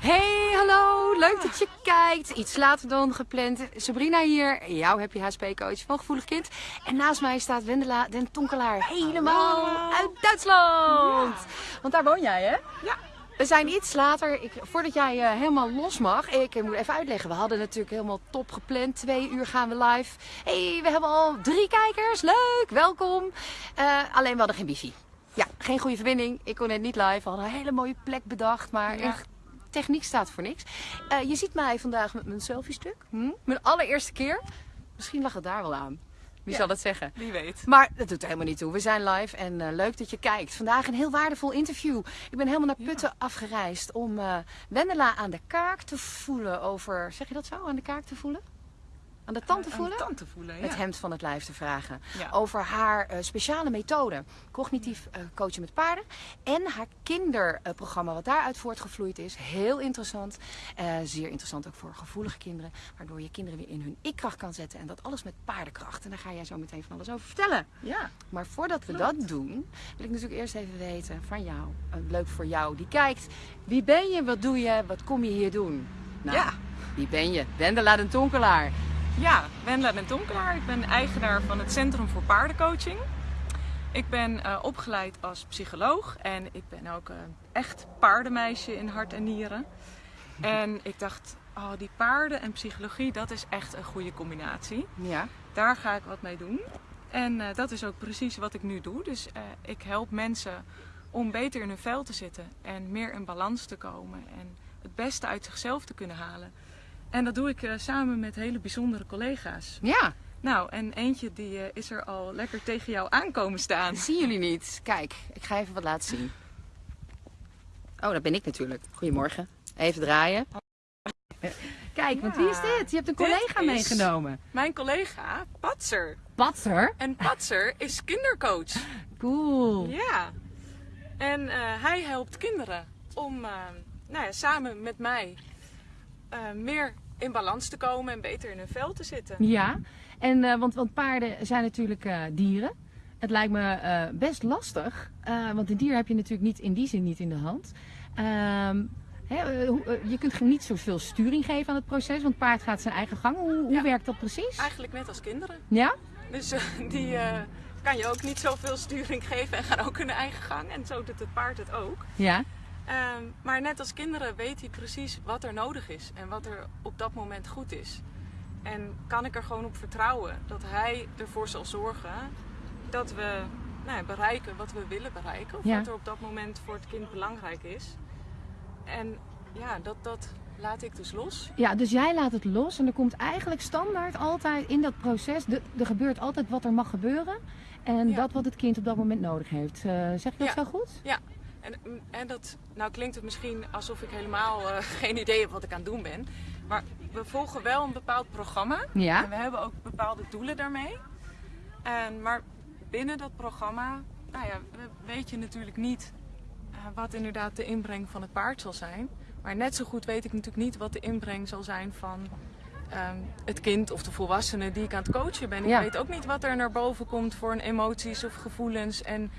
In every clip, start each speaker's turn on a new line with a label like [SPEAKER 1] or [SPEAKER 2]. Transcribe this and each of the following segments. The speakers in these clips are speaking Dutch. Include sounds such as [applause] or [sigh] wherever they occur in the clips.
[SPEAKER 1] Hey, hallo. Leuk dat je kijkt. Iets later dan gepland. Sabrina hier, jouw Happy HSP-coach van Gevoelig Kind. En naast mij staat Wendela den Tonkelaar, helemaal uit Duitsland. Want daar woon jij, hè?
[SPEAKER 2] Ja.
[SPEAKER 1] We zijn iets later, ik, voordat jij eh, helemaal los mag, ik moet even uitleggen. We hadden natuurlijk helemaal top gepland. Twee uur gaan we live. hey, we hebben al drie kijkers. Leuk, welkom. Eh, alleen we hadden geen wifi. Ja, geen goede verbinding. Ik kon net niet live. We hadden een hele mooie plek bedacht, maar
[SPEAKER 2] Ja.
[SPEAKER 1] echt, techniek staat voor niks. Eh, je ziet mij vandaag met mijn selfie-stuk. Hm? Mijn allereerste keer. Misschien lag het daar wel aan. Wie
[SPEAKER 2] Ja.
[SPEAKER 1] zal dat zeggen?
[SPEAKER 2] Wie weet.
[SPEAKER 1] Maar dat doet er helemaal niet toe. We zijn live en eh, leuk dat je kijkt. Vandaag een heel waardevol interview. Ik ben helemaal naar Putten afgereisd om eh, Wendela aan de kaak te voelen over... Zeg je dat zo? Aan de kaak te voelen? Aan de tand te
[SPEAKER 2] Aan
[SPEAKER 1] voelen?
[SPEAKER 2] tand te voelen, ja.
[SPEAKER 1] Het hemd van het lijf te vragen.
[SPEAKER 2] Ja.
[SPEAKER 1] Over haar eh, speciale methode. Cognitief eh, coachen met paarden. En haar kinderprogramma wat daaruit voortgevloeid is. Heel interessant. Eh, zeer interessant ook voor gevoelige kinderen. Waardoor je kinderen weer in hun ik-kracht kan zetten. En dat alles met paardenkracht. En daar ga jij zo meteen van alles over vertellen.
[SPEAKER 2] Ja.
[SPEAKER 1] Maar voordat we dat doen, wil ik natuurlijk eerst even weten van jou. leuk voor jou die kijkt. Wie ben je? Wat doe je? Wat kom je hier doen? Nou,
[SPEAKER 2] Ja.
[SPEAKER 1] Wie ben je? Wendela den Tonkelaar.
[SPEAKER 2] Ja, Wendela ben Tonkelaar. Ik ben eigenaar van het Centrum voor Paardencoaching. Ik ben eh, opgeleid als psycholoog en ik ben ook een echt paardenmeisje in hart en nieren. En ik dacht, oh, die paarden en psychologie, dat is echt een goede combinatie.
[SPEAKER 1] Ja.
[SPEAKER 2] Daar ga ik wat mee doen. En eh, dat is ook precies wat ik nu doe. Dus eh, ik help mensen om beter in hun vel te zitten en meer in balans te komen en het beste uit zichzelf te kunnen halen. En dat doe ik eh, samen met hele bijzondere collega's.
[SPEAKER 1] Ja.
[SPEAKER 2] Nou, en eentje die eh, is er al lekker tegen jou aankomen staan.
[SPEAKER 1] Dat zien jullie niet. Kijk, ik ga even wat laten zien. Oh, dat ben ik natuurlijk. Goedemorgen. Even draaien. Kijk, want wie is dit? Je hebt een collega meegenomen.
[SPEAKER 2] Mijn collega Patser.
[SPEAKER 1] Patser.
[SPEAKER 2] En Patser is kindercoach.
[SPEAKER 1] Cool.
[SPEAKER 2] Ja. En eh, hij helpt kinderen om nou ja, samen met mij eh, meer in balans te komen en beter in hun vel te zitten.
[SPEAKER 1] Ja, en, eh, want, want paarden zijn natuurlijk eh, dieren. Het lijkt me eh, best lastig, want een dier heb je natuurlijk niet in die zin niet in de hand. Ehm, eh, eh, je kunt niet zoveel sturing geven aan het proces, want het paard gaat zijn eigen gang. Hoe, hoe
[SPEAKER 2] Ja.
[SPEAKER 1] werkt dat precies?
[SPEAKER 2] Eigenlijk net als kinderen.
[SPEAKER 1] Ja?
[SPEAKER 2] Dus die kan je ook niet zoveel sturing geven en gaan ook hun eigen gang. En zo doet het paard het ook.
[SPEAKER 1] Ja.
[SPEAKER 2] Ehm, maar net als kinderen weet hij precies wat er nodig is en wat er op dat moment goed is. En kan ik er gewoon op vertrouwen dat hij ervoor zal zorgen dat we nou bereiken wat we willen bereiken. Of
[SPEAKER 1] Ja.
[SPEAKER 2] wat er op dat moment voor het kind belangrijk is. En ja, dat, dat laat ik dus los.
[SPEAKER 1] Ja, dus jij laat het los en er komt eigenlijk standaard altijd in dat proces, de, er gebeurt altijd wat er mag gebeuren. En
[SPEAKER 2] Ja.
[SPEAKER 1] dat wat het kind op dat moment nodig heeft. Eh, zeg ik dat
[SPEAKER 2] Ja.
[SPEAKER 1] zo goed?
[SPEAKER 2] Ja, en, en dat, nou klinkt het misschien alsof ik helemaal eh, [laughs] geen idee heb wat ik aan het doen ben. Maar we volgen wel een bepaald programma.
[SPEAKER 1] Ja.
[SPEAKER 2] En we hebben ook bepaalde doelen daarmee. En, maar binnen dat programma, nou ja, we- weet je natuurlijk niet eh, wat inderdaad de inbreng van het paard zal zijn. Maar net zo goed weet ik natuurlijk niet wat de inbreng zal zijn van ehm, het kind of de volwassene die ik aan het coachen ben.
[SPEAKER 1] Ja.
[SPEAKER 2] Ik weet ook niet wat er naar boven komt voor een emoties of gevoelens. En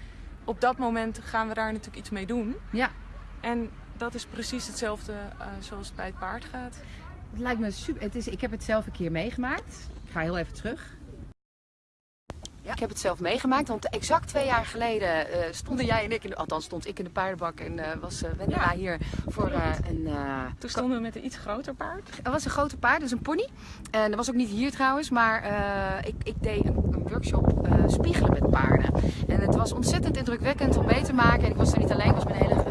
[SPEAKER 2] op dat moment gaan we daar natuurlijk iets mee doen.
[SPEAKER 1] Ja.
[SPEAKER 2] En dat is precies hetzelfde eh, zoals het bij het paard gaat.
[SPEAKER 1] Het lijkt me super. Het is, ik heb het zelf een keer meegemaakt. Ik ga heel even terug. Ja. Ik heb het zelf meegemaakt, want exact twee jaar geleden eh, stonden jij en ik, in de, althans stond ik in de paardenbak en eh, was Wendela
[SPEAKER 2] Ja.
[SPEAKER 1] hier voor een...
[SPEAKER 2] Toen stonden we met een iets groter paard.
[SPEAKER 1] er was een grote paard, dus een pony. En dat was ook niet hier trouwens, maar ik, ik deed een, een workshop spiegelen met paarden. En het was ontzettend indrukwekkend om mee te maken. En ik was er niet alleen, ik was met een hele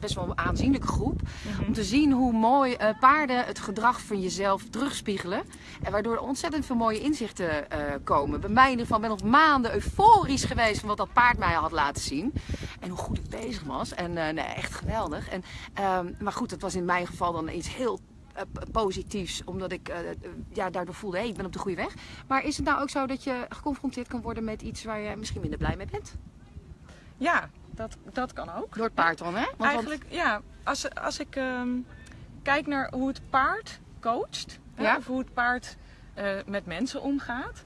[SPEAKER 1] best wel een aanzienlijke groep. Om te zien hoe mooi eh, paarden het gedrag van jezelf terugspiegelen. En waardoor er ontzettend veel mooie inzichten eh, komen. Bij mij in ieder geval ben ik nog maanden euforisch geweest van wat dat paard mij had laten zien. En hoe goed ik bezig was. En eh, nee, echt geweldig. En, ehm, maar goed, het was in mijn geval dan iets heel positiefs, omdat ik ja, daardoor voelde, hé, ik ben op de goede weg. Maar is het nou ook zo dat je geconfronteerd kan worden met iets waar je misschien minder blij mee bent?
[SPEAKER 2] Ja, dat, dat kan ook.
[SPEAKER 1] Door het paard dan, hè? Want, want-
[SPEAKER 2] Eigenlijk, ja, als, als ik ehm, kijk naar hoe het paard coacht,
[SPEAKER 1] Ja.
[SPEAKER 2] of hoe het paard eh, met mensen omgaat,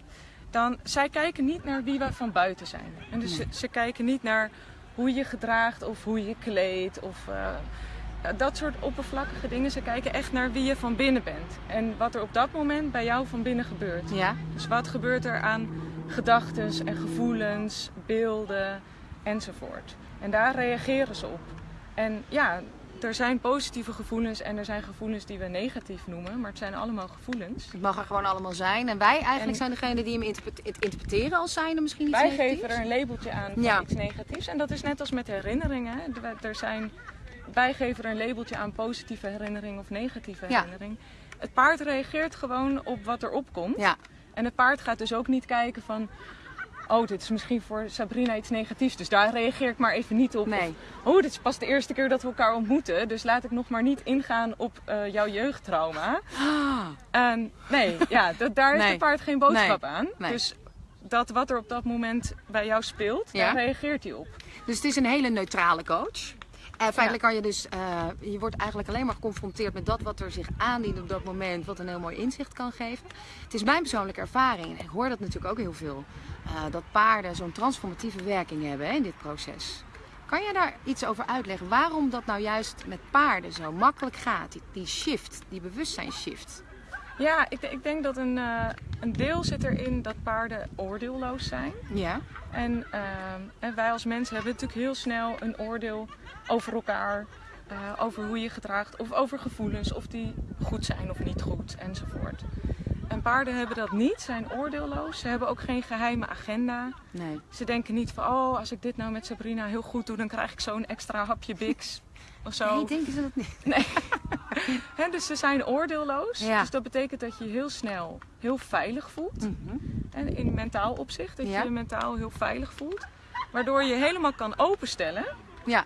[SPEAKER 2] dan zij kijken niet naar wie wij van buiten zijn. En dus ze, ze kijken niet naar hoe je gedraagt of hoe je kleedt. Of, eh, dat soort oppervlakkige dingen. Ze kijken echt naar wie je van binnen bent. En wat er op dat moment bij jou van binnen gebeurt.
[SPEAKER 1] Ja.
[SPEAKER 2] Dus wat gebeurt er aan gedachten en gevoelens, beelden enzovoort. En daar reageren ze op. En ja, er zijn positieve gevoelens en er zijn gevoelens die we negatief noemen, maar het zijn allemaal gevoelens.
[SPEAKER 1] Het mag er gewoon allemaal zijn. En wij eigenlijk
[SPEAKER 2] En-
[SPEAKER 1] zijn degene die hem interpreteren als zijnde misschien iets
[SPEAKER 2] Wij
[SPEAKER 1] negatiefs.
[SPEAKER 2] geven er een labeltje aan van
[SPEAKER 1] Ja.
[SPEAKER 2] iets negatiefs. En dat is net als met herinneringen. Er- zijn, wij geven er een labeltje aan positieve herinnering of negatieve
[SPEAKER 1] Ja.
[SPEAKER 2] herinnering. Het paard reageert gewoon op wat er opkomt.
[SPEAKER 1] Ja,
[SPEAKER 2] En het paard gaat dus ook niet kijken van... Oh, dit is misschien voor Sabrina iets negatiefs. Dus daar reageer ik maar even niet op.
[SPEAKER 1] nee.
[SPEAKER 2] Of, oh, dit is pas de eerste keer dat we elkaar ontmoeten. Dus laat ik nog maar niet ingaan op eh, jouw jeugdtrauma.
[SPEAKER 1] Ah,
[SPEAKER 2] En nee, ja, dat, daar heeft
[SPEAKER 1] Nee.
[SPEAKER 2] het paard geen boodschap
[SPEAKER 1] Nee.
[SPEAKER 2] aan.
[SPEAKER 1] Nee.
[SPEAKER 2] Dus dat wat er op dat moment bij jou speelt,
[SPEAKER 1] Ja.
[SPEAKER 2] daar reageert hij op.
[SPEAKER 1] Dus het is een hele neutrale coach. En feitelijk kan je dus, eh, je wordt eigenlijk alleen maar geconfronteerd met dat wat er zich aandient op dat moment, wat een heel mooi inzicht kan geven. Het is mijn persoonlijke ervaring, en ik hoor dat natuurlijk ook heel veel, eh, dat paarden zo'n transformatieve werking hebben hè, in dit proces. Kan je daar iets over uitleggen? Waarom dat nou juist met paarden zo makkelijk gaat, die, die shift, die bewustzijnsshift?
[SPEAKER 2] Ja, ik, ik denk dat een, eh, een deel zit erin dat paarden oordeelloos zijn.
[SPEAKER 1] Ja,
[SPEAKER 2] En, ehm, en wij als mensen hebben natuurlijk heel snel een oordeel over elkaar. eh, over hoe je gedraagt of over gevoelens, of die goed zijn of niet goed enzovoort. En paarden hebben dat niet, zijn oordeelloos. Ze hebben ook geen geheime agenda.
[SPEAKER 1] nee.
[SPEAKER 2] Ze denken niet van, oh, als ik dit nou met Sabrina heel goed doe, dan krijg ik zo'n extra hapje Bix. [laughs] Of zo.
[SPEAKER 1] Nee, denken ze dat niet? [laughs]
[SPEAKER 2] Hè, dus ze zijn oordeelloos.
[SPEAKER 1] Ja.
[SPEAKER 2] Dus dat betekent dat je je heel snel heel veilig voelt.
[SPEAKER 1] Mhm.
[SPEAKER 2] En in mentaal opzicht, dat
[SPEAKER 1] Ja.
[SPEAKER 2] je je mentaal heel veilig voelt. Waardoor je helemaal kan openstellen.
[SPEAKER 1] Ja,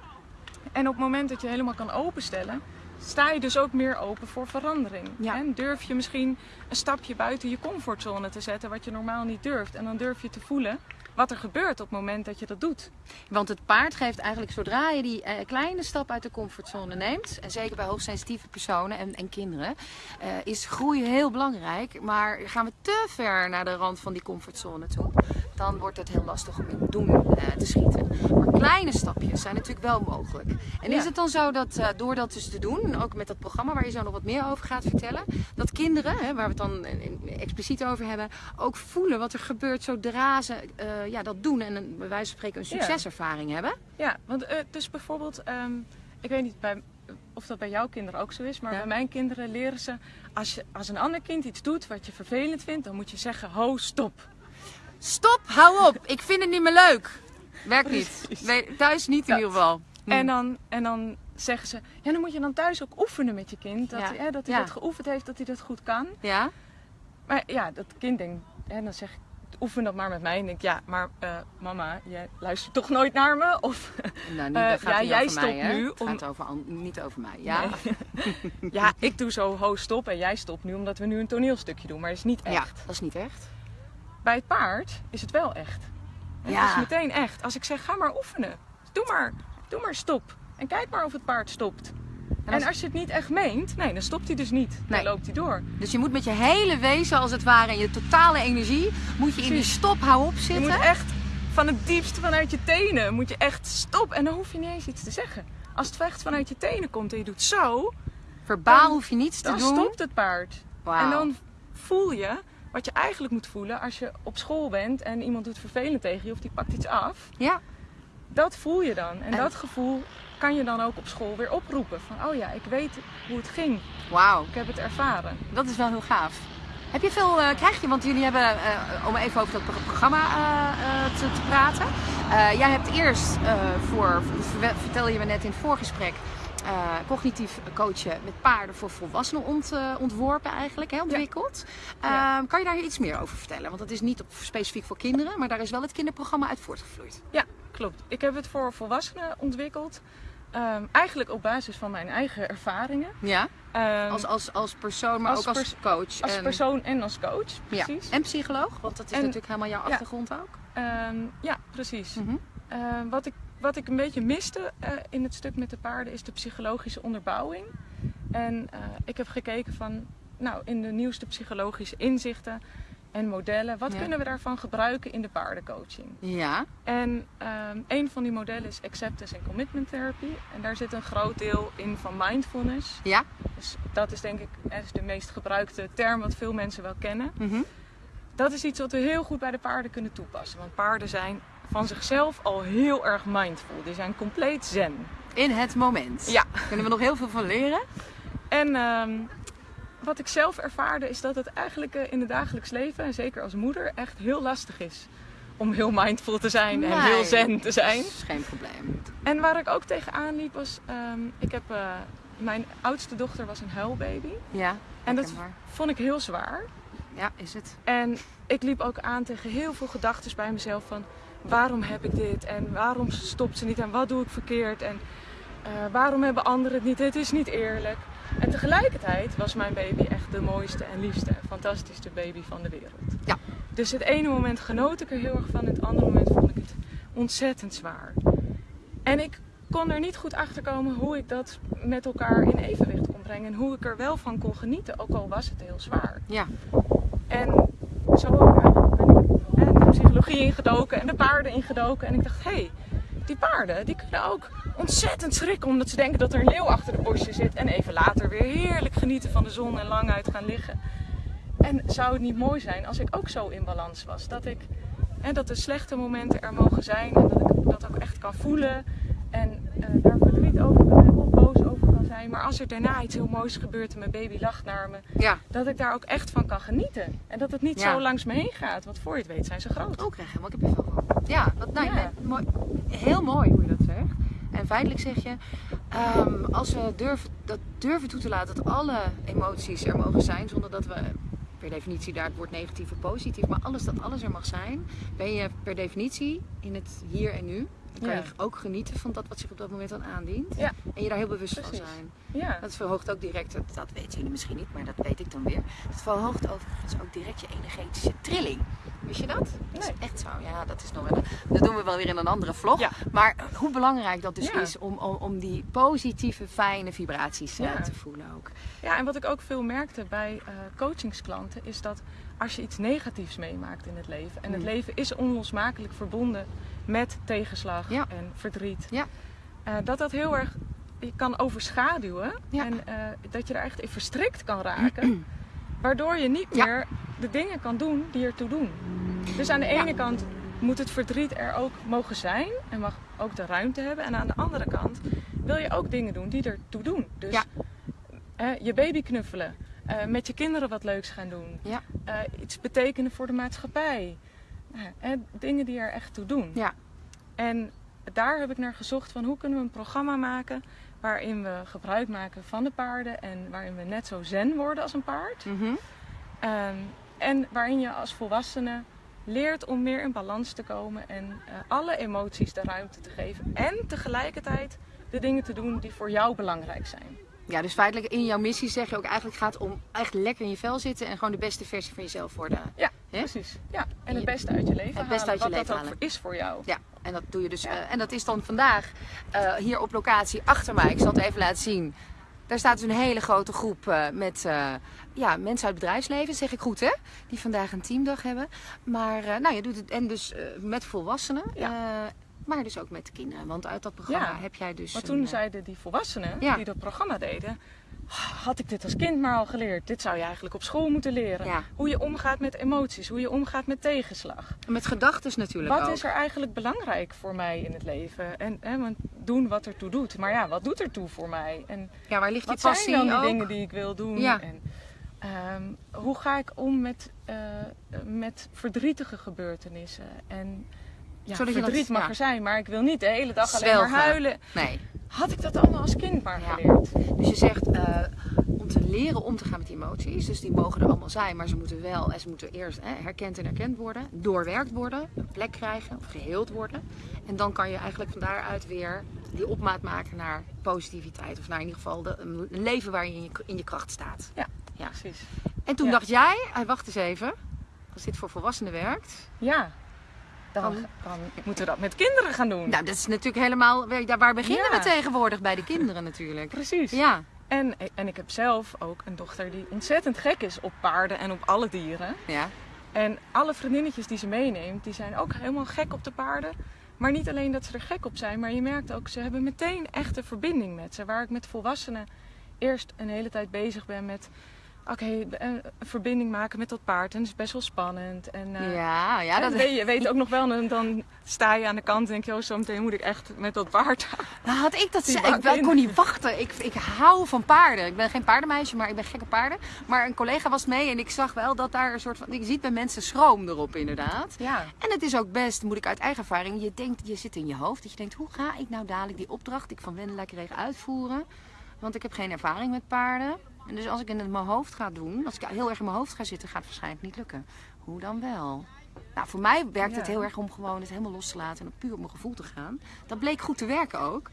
[SPEAKER 2] En op het moment dat je helemaal kan openstellen, sta je dus ook meer open voor verandering.
[SPEAKER 1] Ja.
[SPEAKER 2] En durf je misschien een stapje buiten je comfortzone te zetten, wat je normaal niet durft. En dan durf je te voelen wat er gebeurt op het moment dat je dat doet.
[SPEAKER 1] Want het paard geeft eigenlijk zodra je die eh, kleine stap uit de comfortzone neemt, en zeker bij hoogsensitieve personen en, en kinderen, eh, is groei heel belangrijk. Maar gaan we te ver naar de rand van die comfortzone toe, dan wordt het heel lastig om in het doen eh, te schieten. Maar kleine stapjes zijn natuurlijk wel mogelijk. En
[SPEAKER 2] Ja.
[SPEAKER 1] is het dan zo dat eh, door dat dus te doen, ook met dat programma waar je zo nog wat meer over gaat vertellen, dat kinderen, hè, waar we het dan expliciet over hebben, ook voelen wat er gebeurt zodra ze eh, ja, dat doen en een, bij wijze van spreken een
[SPEAKER 2] Ja.
[SPEAKER 1] succeservaring hebben?
[SPEAKER 2] Ja, want dus bijvoorbeeld, ehm, ik weet niet bij, of dat bij jouw kinderen ook zo is, maar
[SPEAKER 1] Ja.
[SPEAKER 2] bij mijn kinderen leren ze, als, je, als een ander kind iets doet wat je vervelend vindt, dan moet je zeggen, ho, stop.
[SPEAKER 1] Stop, hou op. Ik vind het niet meer leuk. Werkt niet. Thuis niet in
[SPEAKER 2] Ja.
[SPEAKER 1] ieder geval. Hm.
[SPEAKER 2] En, dan, en dan zeggen ze, ja, dan moet je dan thuis ook oefenen met je kind, dat,
[SPEAKER 1] Ja.
[SPEAKER 2] hij, hè, dat hij
[SPEAKER 1] Ja.
[SPEAKER 2] dat geoefend heeft, dat hij dat goed kan.
[SPEAKER 1] Ja?
[SPEAKER 2] Maar ja, dat kind denkt, en dan zeg ik, oefen dat maar met mij. En denk, ja, maar eh, mama, jij luistert toch nooit naar me? Of
[SPEAKER 1] Nou, niet,
[SPEAKER 2] Eh,
[SPEAKER 1] dat gaat
[SPEAKER 2] ja,
[SPEAKER 1] niet
[SPEAKER 2] jij
[SPEAKER 1] mij,
[SPEAKER 2] stopt
[SPEAKER 1] hè?
[SPEAKER 2] nu
[SPEAKER 1] Het gaat over niet over mij. Ja?
[SPEAKER 2] Nee. [laughs] ja, ik doe zo ho stop en jij stopt nu omdat we nu een toneelstukje doen. Maar het is niet
[SPEAKER 1] Ja,
[SPEAKER 2] echt.
[SPEAKER 1] dat is niet echt.
[SPEAKER 2] Bij het paard is het wel echt. Het
[SPEAKER 1] Ja.
[SPEAKER 2] is meteen echt. Als ik zeg, ga maar oefenen. Doe maar. Doe maar stop. En kijk maar of het paard stopt. En
[SPEAKER 1] als-
[SPEAKER 2] als je het niet echt meent, nee, dan stopt hij dus niet. Dan
[SPEAKER 1] Nee.
[SPEAKER 2] loopt hij door.
[SPEAKER 1] Dus je moet met je hele wezen, als het ware, en je totale energie, moet je in die stop hou op
[SPEAKER 2] Je
[SPEAKER 1] zitten.
[SPEAKER 2] moet echt van het diepste vanuit je tenen, moet je echt stop. En dan hoef je niet eens iets te zeggen. Als het echt vanuit je tenen komt en je doet zo,
[SPEAKER 1] Verbaal
[SPEAKER 2] dan-
[SPEAKER 1] hoef je niets te
[SPEAKER 2] dan
[SPEAKER 1] doen.
[SPEAKER 2] stopt het paard. En dan voel je wat je eigenlijk moet voelen als je op school bent en iemand doet vervelend tegen je of die pakt iets af.
[SPEAKER 1] Ja,
[SPEAKER 2] Dat voel je dan. En,
[SPEAKER 1] En-
[SPEAKER 2] dat gevoel kan je dan ook op school weer oproepen. Van, oh ja, ik weet hoe het ging.
[SPEAKER 1] wauw.
[SPEAKER 2] Ik heb het ervaren.
[SPEAKER 1] Dat is wel heel gaaf. Heb je veel, eh, krijg je, want jullie hebben, eh, om even over dat pro- programma eh, te, te praten. Jij hebt eerst voor, ver- vertelde je me net in het voorgesprek, eh, cognitief coachen met paarden voor volwassenen ont, eh, ontworpen eigenlijk, hè, ontwikkeld.
[SPEAKER 2] Ja.
[SPEAKER 1] Eh, kan je daar iets meer over vertellen? Want dat is niet op, specifiek voor kinderen, maar daar is wel het kinderprogramma uit voortgevloeid.
[SPEAKER 2] Ja, klopt. Ik heb het voor volwassenen ontwikkeld. Ehm, eigenlijk op basis van mijn eigen ervaringen.
[SPEAKER 1] Ja,
[SPEAKER 2] Ehm,
[SPEAKER 1] als, als, als persoon, maar
[SPEAKER 2] als
[SPEAKER 1] ook als coach.
[SPEAKER 2] als
[SPEAKER 1] en,
[SPEAKER 2] persoon en als coach.
[SPEAKER 1] ja.
[SPEAKER 2] Precies.
[SPEAKER 1] en psycholoog, want dat is
[SPEAKER 2] En-
[SPEAKER 1] natuurlijk helemaal jouw
[SPEAKER 2] ja.
[SPEAKER 1] achtergrond ook.
[SPEAKER 2] Ehm, ja, precies.
[SPEAKER 1] Mhm.
[SPEAKER 2] Ehm, wat, ik, wat ik een beetje miste eh, in het stuk met de paarden is de psychologische onderbouwing. En eh, ik heb gekeken van, nou, in de nieuwste psychologische inzichten en modellen. Wat
[SPEAKER 1] Ja.
[SPEAKER 2] kunnen we daarvan gebruiken in de paardencoaching?
[SPEAKER 1] Ja.
[SPEAKER 2] En ehm, een van die modellen is Acceptance en Commitment Therapy. En daar zit een groot deel in van mindfulness.
[SPEAKER 1] Ja.
[SPEAKER 2] Dus dat is denk ik is de meest gebruikte term wat veel mensen wel kennen.
[SPEAKER 1] Mhm.
[SPEAKER 2] Dat is iets wat we heel goed bij de paarden kunnen toepassen. Want paarden zijn van zichzelf al heel erg mindful. Die zijn compleet zen.
[SPEAKER 1] In het moment.
[SPEAKER 2] Ja.
[SPEAKER 1] Kunnen we nog heel veel van leren?
[SPEAKER 2] En ehm, wat ik zelf ervaarde is dat het eigenlijk eh, in het dagelijks leven, en zeker als moeder, echt heel lastig is. Om heel mindful te zijn en heel zen te zijn.
[SPEAKER 1] Dat is geen probleem.
[SPEAKER 2] En waar ik ook tegenaan liep was, ehm, ik heb, eh, mijn oudste dochter was een huilbaby.
[SPEAKER 1] Ja.
[SPEAKER 2] En dat vond ik heel zwaar.
[SPEAKER 1] Ja, is het.
[SPEAKER 2] En ik liep ook aan tegen heel veel gedachten bij mezelf van waarom heb ik dit en waarom stopt ze niet en wat doe ik verkeerd en eh, waarom hebben anderen het niet, het is niet eerlijk. En tegelijkertijd was mijn baby echt de mooiste en liefste en fantastischste baby van de wereld.
[SPEAKER 1] Ja.
[SPEAKER 2] Dus het ene moment genoot ik er heel erg van, het andere moment vond ik het ontzettend zwaar. En ik kon er niet goed achter komen hoe ik dat met elkaar in evenwicht kon brengen en hoe ik er wel van kon genieten, ook al was het heel zwaar.
[SPEAKER 1] Ja.
[SPEAKER 2] En zo ook eigenlijk ben ik eh, de psychologie ingedoken en de paarden ingedoken. En ik dacht, hé, hey, die paarden die kunnen ook ontzettend schrikken omdat ze denken dat er een leeuw achter de bosje zit. En even later weer heerlijk genieten van de zon en lang uit gaan liggen. En zou het niet mooi zijn als ik ook zo in balans was? Dat ik, hè, dat de slechte momenten er mogen zijn en dat ik dat ook echt kan voelen. En eh, daar verdriet over kan hebben of boos over kan zijn. Maar als er daarna iets heel moois gebeurt en mijn baby lacht naar me,
[SPEAKER 1] Ja.
[SPEAKER 2] dat ik daar ook echt van kan genieten. En dat het niet
[SPEAKER 1] Ja.
[SPEAKER 2] zo langs me heen gaat. Want voor je het weet zijn ze groot.
[SPEAKER 1] Ook krijg helemaal kippenvel van. Ja, wat, nou,
[SPEAKER 2] Ja.
[SPEAKER 1] mooi, heel mooi hoe je dat zegt. En feitelijk zeg je, ehm, als we durven, dat durven toe te laten dat alle emoties er mogen zijn, zonder dat we per definitie daar het woord negatief of positief, maar alles dat alles er mag zijn, ben je per definitie in het hier en nu. Dan kan
[SPEAKER 2] Ja.
[SPEAKER 1] je ook genieten van dat wat zich op dat moment dan aandient.
[SPEAKER 2] Ja.
[SPEAKER 1] En je daar heel bewust van zijn.
[SPEAKER 2] Ja.
[SPEAKER 1] Dat verhoogt ook direct, dat, dat weten jullie misschien niet, maar dat weet ik dan weer. Het verhoogt overigens ook direct je energetische trilling. Wist je dat? Dat is
[SPEAKER 2] Nee.
[SPEAKER 1] echt zo. Ja, dat is nog wel. Dat doen we wel weer in een andere vlog.
[SPEAKER 2] Ja.
[SPEAKER 1] Maar hoe belangrijk dat dus
[SPEAKER 2] Ja.
[SPEAKER 1] is om, om, om die positieve, fijne vibraties eh,
[SPEAKER 2] Ja.
[SPEAKER 1] te voelen ook.
[SPEAKER 2] ja, en wat ik ook veel merkte bij eh, coachingsklanten is dat als je iets negatiefs meemaakt in het leven. En het
[SPEAKER 1] Mm.
[SPEAKER 2] leven is onlosmakelijk verbonden met tegenslag
[SPEAKER 1] Ja.
[SPEAKER 2] en verdriet.
[SPEAKER 1] Ja.
[SPEAKER 2] eh, dat dat heel erg je kan overschaduwen.
[SPEAKER 1] Ja.
[SPEAKER 2] En eh, dat je er echt in verstrikt kan raken. [clears throat] waardoor je niet meer de dingen kan doen die ertoe doen. Dus aan de ene kant moet het verdriet er ook mogen zijn en mag ook de ruimte hebben. En aan de andere kant wil je ook dingen doen die ertoe doen. Dus je baby knuffelen, eh, met je kinderen wat leuks gaan doen,
[SPEAKER 1] Ja.
[SPEAKER 2] iets betekenen voor de maatschappij. Dingen die er echt toe doen.
[SPEAKER 1] Ja.
[SPEAKER 2] En daar heb ik naar gezocht van hoe kunnen we een programma maken waarin we gebruik maken van de paarden en waarin we net zo zen worden als een paard.
[SPEAKER 1] Mhm.
[SPEAKER 2] Ehm, en waarin je als volwassene leert om meer in balans te komen en eh, alle emoties de ruimte te geven. En tegelijkertijd de dingen te doen die voor jou belangrijk zijn.
[SPEAKER 1] Ja, dus feitelijk in jouw missie zeg je ook eigenlijk gaat om echt lekker in je vel zitten en gewoon de beste versie van jezelf worden.
[SPEAKER 2] Ja, Precies. Ja, en het beste uit je leven
[SPEAKER 1] het beste uit je
[SPEAKER 2] wat
[SPEAKER 1] leven halen.
[SPEAKER 2] is voor jou.
[SPEAKER 1] Ja, en dat doe je dus. eh, en dat is dan vandaag eh, hier op locatie achter mij. Ik zal het even laten zien. Daar staat dus een hele grote groep eh, met ja, mensen uit het bedrijfsleven, zeg ik goed hè? Die vandaag een teamdag hebben. Maar nou, je doet het en dus met volwassenen,
[SPEAKER 2] Ja.
[SPEAKER 1] maar dus ook met kinderen. Want uit dat programma
[SPEAKER 2] Ja,
[SPEAKER 1] heb jij dus. Een,
[SPEAKER 2] toen zeiden die volwassenen
[SPEAKER 1] Ja.
[SPEAKER 2] die dat programma deden, had ik dit als kind maar al geleerd. Dit zou je eigenlijk op school moeten leren.
[SPEAKER 1] Ja.
[SPEAKER 2] Hoe je omgaat met emoties, hoe je omgaat met tegenslag.
[SPEAKER 1] met gedachten natuurlijk
[SPEAKER 2] Wat
[SPEAKER 1] ook.
[SPEAKER 2] is er eigenlijk belangrijk voor mij in het leven? En hè, want doen wat er toe doet. Maar ja, wat doet er toe voor mij? En
[SPEAKER 1] Ja, waar ligt die
[SPEAKER 2] wat zijn
[SPEAKER 1] passie
[SPEAKER 2] dan die
[SPEAKER 1] ook?
[SPEAKER 2] dingen die ik wil doen?
[SPEAKER 1] Ja.
[SPEAKER 2] En ehm, hoe ga ik om met, eh, met verdrietige gebeurtenissen? En ja,
[SPEAKER 1] Zodat je dat-
[SPEAKER 2] verdriet mag er zijn, maar ik wil niet de hele dag alleen maar huilen.
[SPEAKER 1] Nee.
[SPEAKER 2] Had ik dat allemaal als kind maar geleerd?
[SPEAKER 1] Dus je zegt eh, om te leren om te gaan met emoties. Dus die mogen er allemaal zijn, maar ze moeten wel en ze moeten eerst hè, herkend en erkend worden, doorwerkt worden, een plek krijgen of geheeld worden. En dan kan je eigenlijk van daaruit weer die opmaat maken naar positiviteit. Of naar in ieder geval de, een leven waar je in je, in je kracht staat.
[SPEAKER 2] Ja,
[SPEAKER 1] Ja.
[SPEAKER 2] precies.
[SPEAKER 1] En toen
[SPEAKER 2] Ja.
[SPEAKER 1] dacht jij, wacht eens even, als dit voor volwassenen werkt.
[SPEAKER 2] Ja, dan,
[SPEAKER 1] Dan-
[SPEAKER 2] moeten we dat met kinderen gaan doen.
[SPEAKER 1] Nou, dat is natuurlijk helemaal, waar waar beginnen
[SPEAKER 2] Ja.
[SPEAKER 1] we tegenwoordig? Bij de kinderen natuurlijk.
[SPEAKER 2] Precies.
[SPEAKER 1] Ja,
[SPEAKER 2] En, en ik heb zelf ook een dochter die ontzettend gek is op paarden en op alle dieren.
[SPEAKER 1] ja.
[SPEAKER 2] En alle vriendinnetjes die ze meeneemt, die zijn ook helemaal gek op de paarden. Maar niet alleen dat ze er gek op zijn, maar je merkt ook, ze hebben meteen echt een verbinding met ze. Waar ik met volwassenen eerst een hele tijd bezig ben met oké, een verbinding maken met dat paard. En dat is best wel spannend. En, uh,
[SPEAKER 1] ja, ja, dat
[SPEAKER 2] weet je weet ook nog wel. En dan sta je aan de kant en denk je, oh, zo meteen moet ik echt met dat paard. [laughs]
[SPEAKER 1] Nou, had ik dat ik, ik kon niet wachten. Ik, ik hou van paarden. Ik ben geen paardenmeisje, maar ik ben gekke paarden. Maar een collega was mee en ik zag wel dat daar een soort van. Ik ziet bij mensen schroom erop, inderdaad.
[SPEAKER 2] Ja.
[SPEAKER 1] En het is ook best, moet ik uit eigen ervaring. Je denkt, je zit in je hoofd. Dat je denkt, hoe ga ik nou dadelijk die opdracht die ik van Wendelijke regen uitvoeren? Want ik heb geen ervaring met paarden. En dus als ik in mijn hoofd ga doen, als ik heel erg in mijn hoofd ga zitten, gaat het waarschijnlijk niet lukken. Hoe dan wel? Nou, voor mij werkt het heel erg om gewoon het helemaal los te laten en puur op mijn gevoel te gaan. Dat bleek goed te werken ook.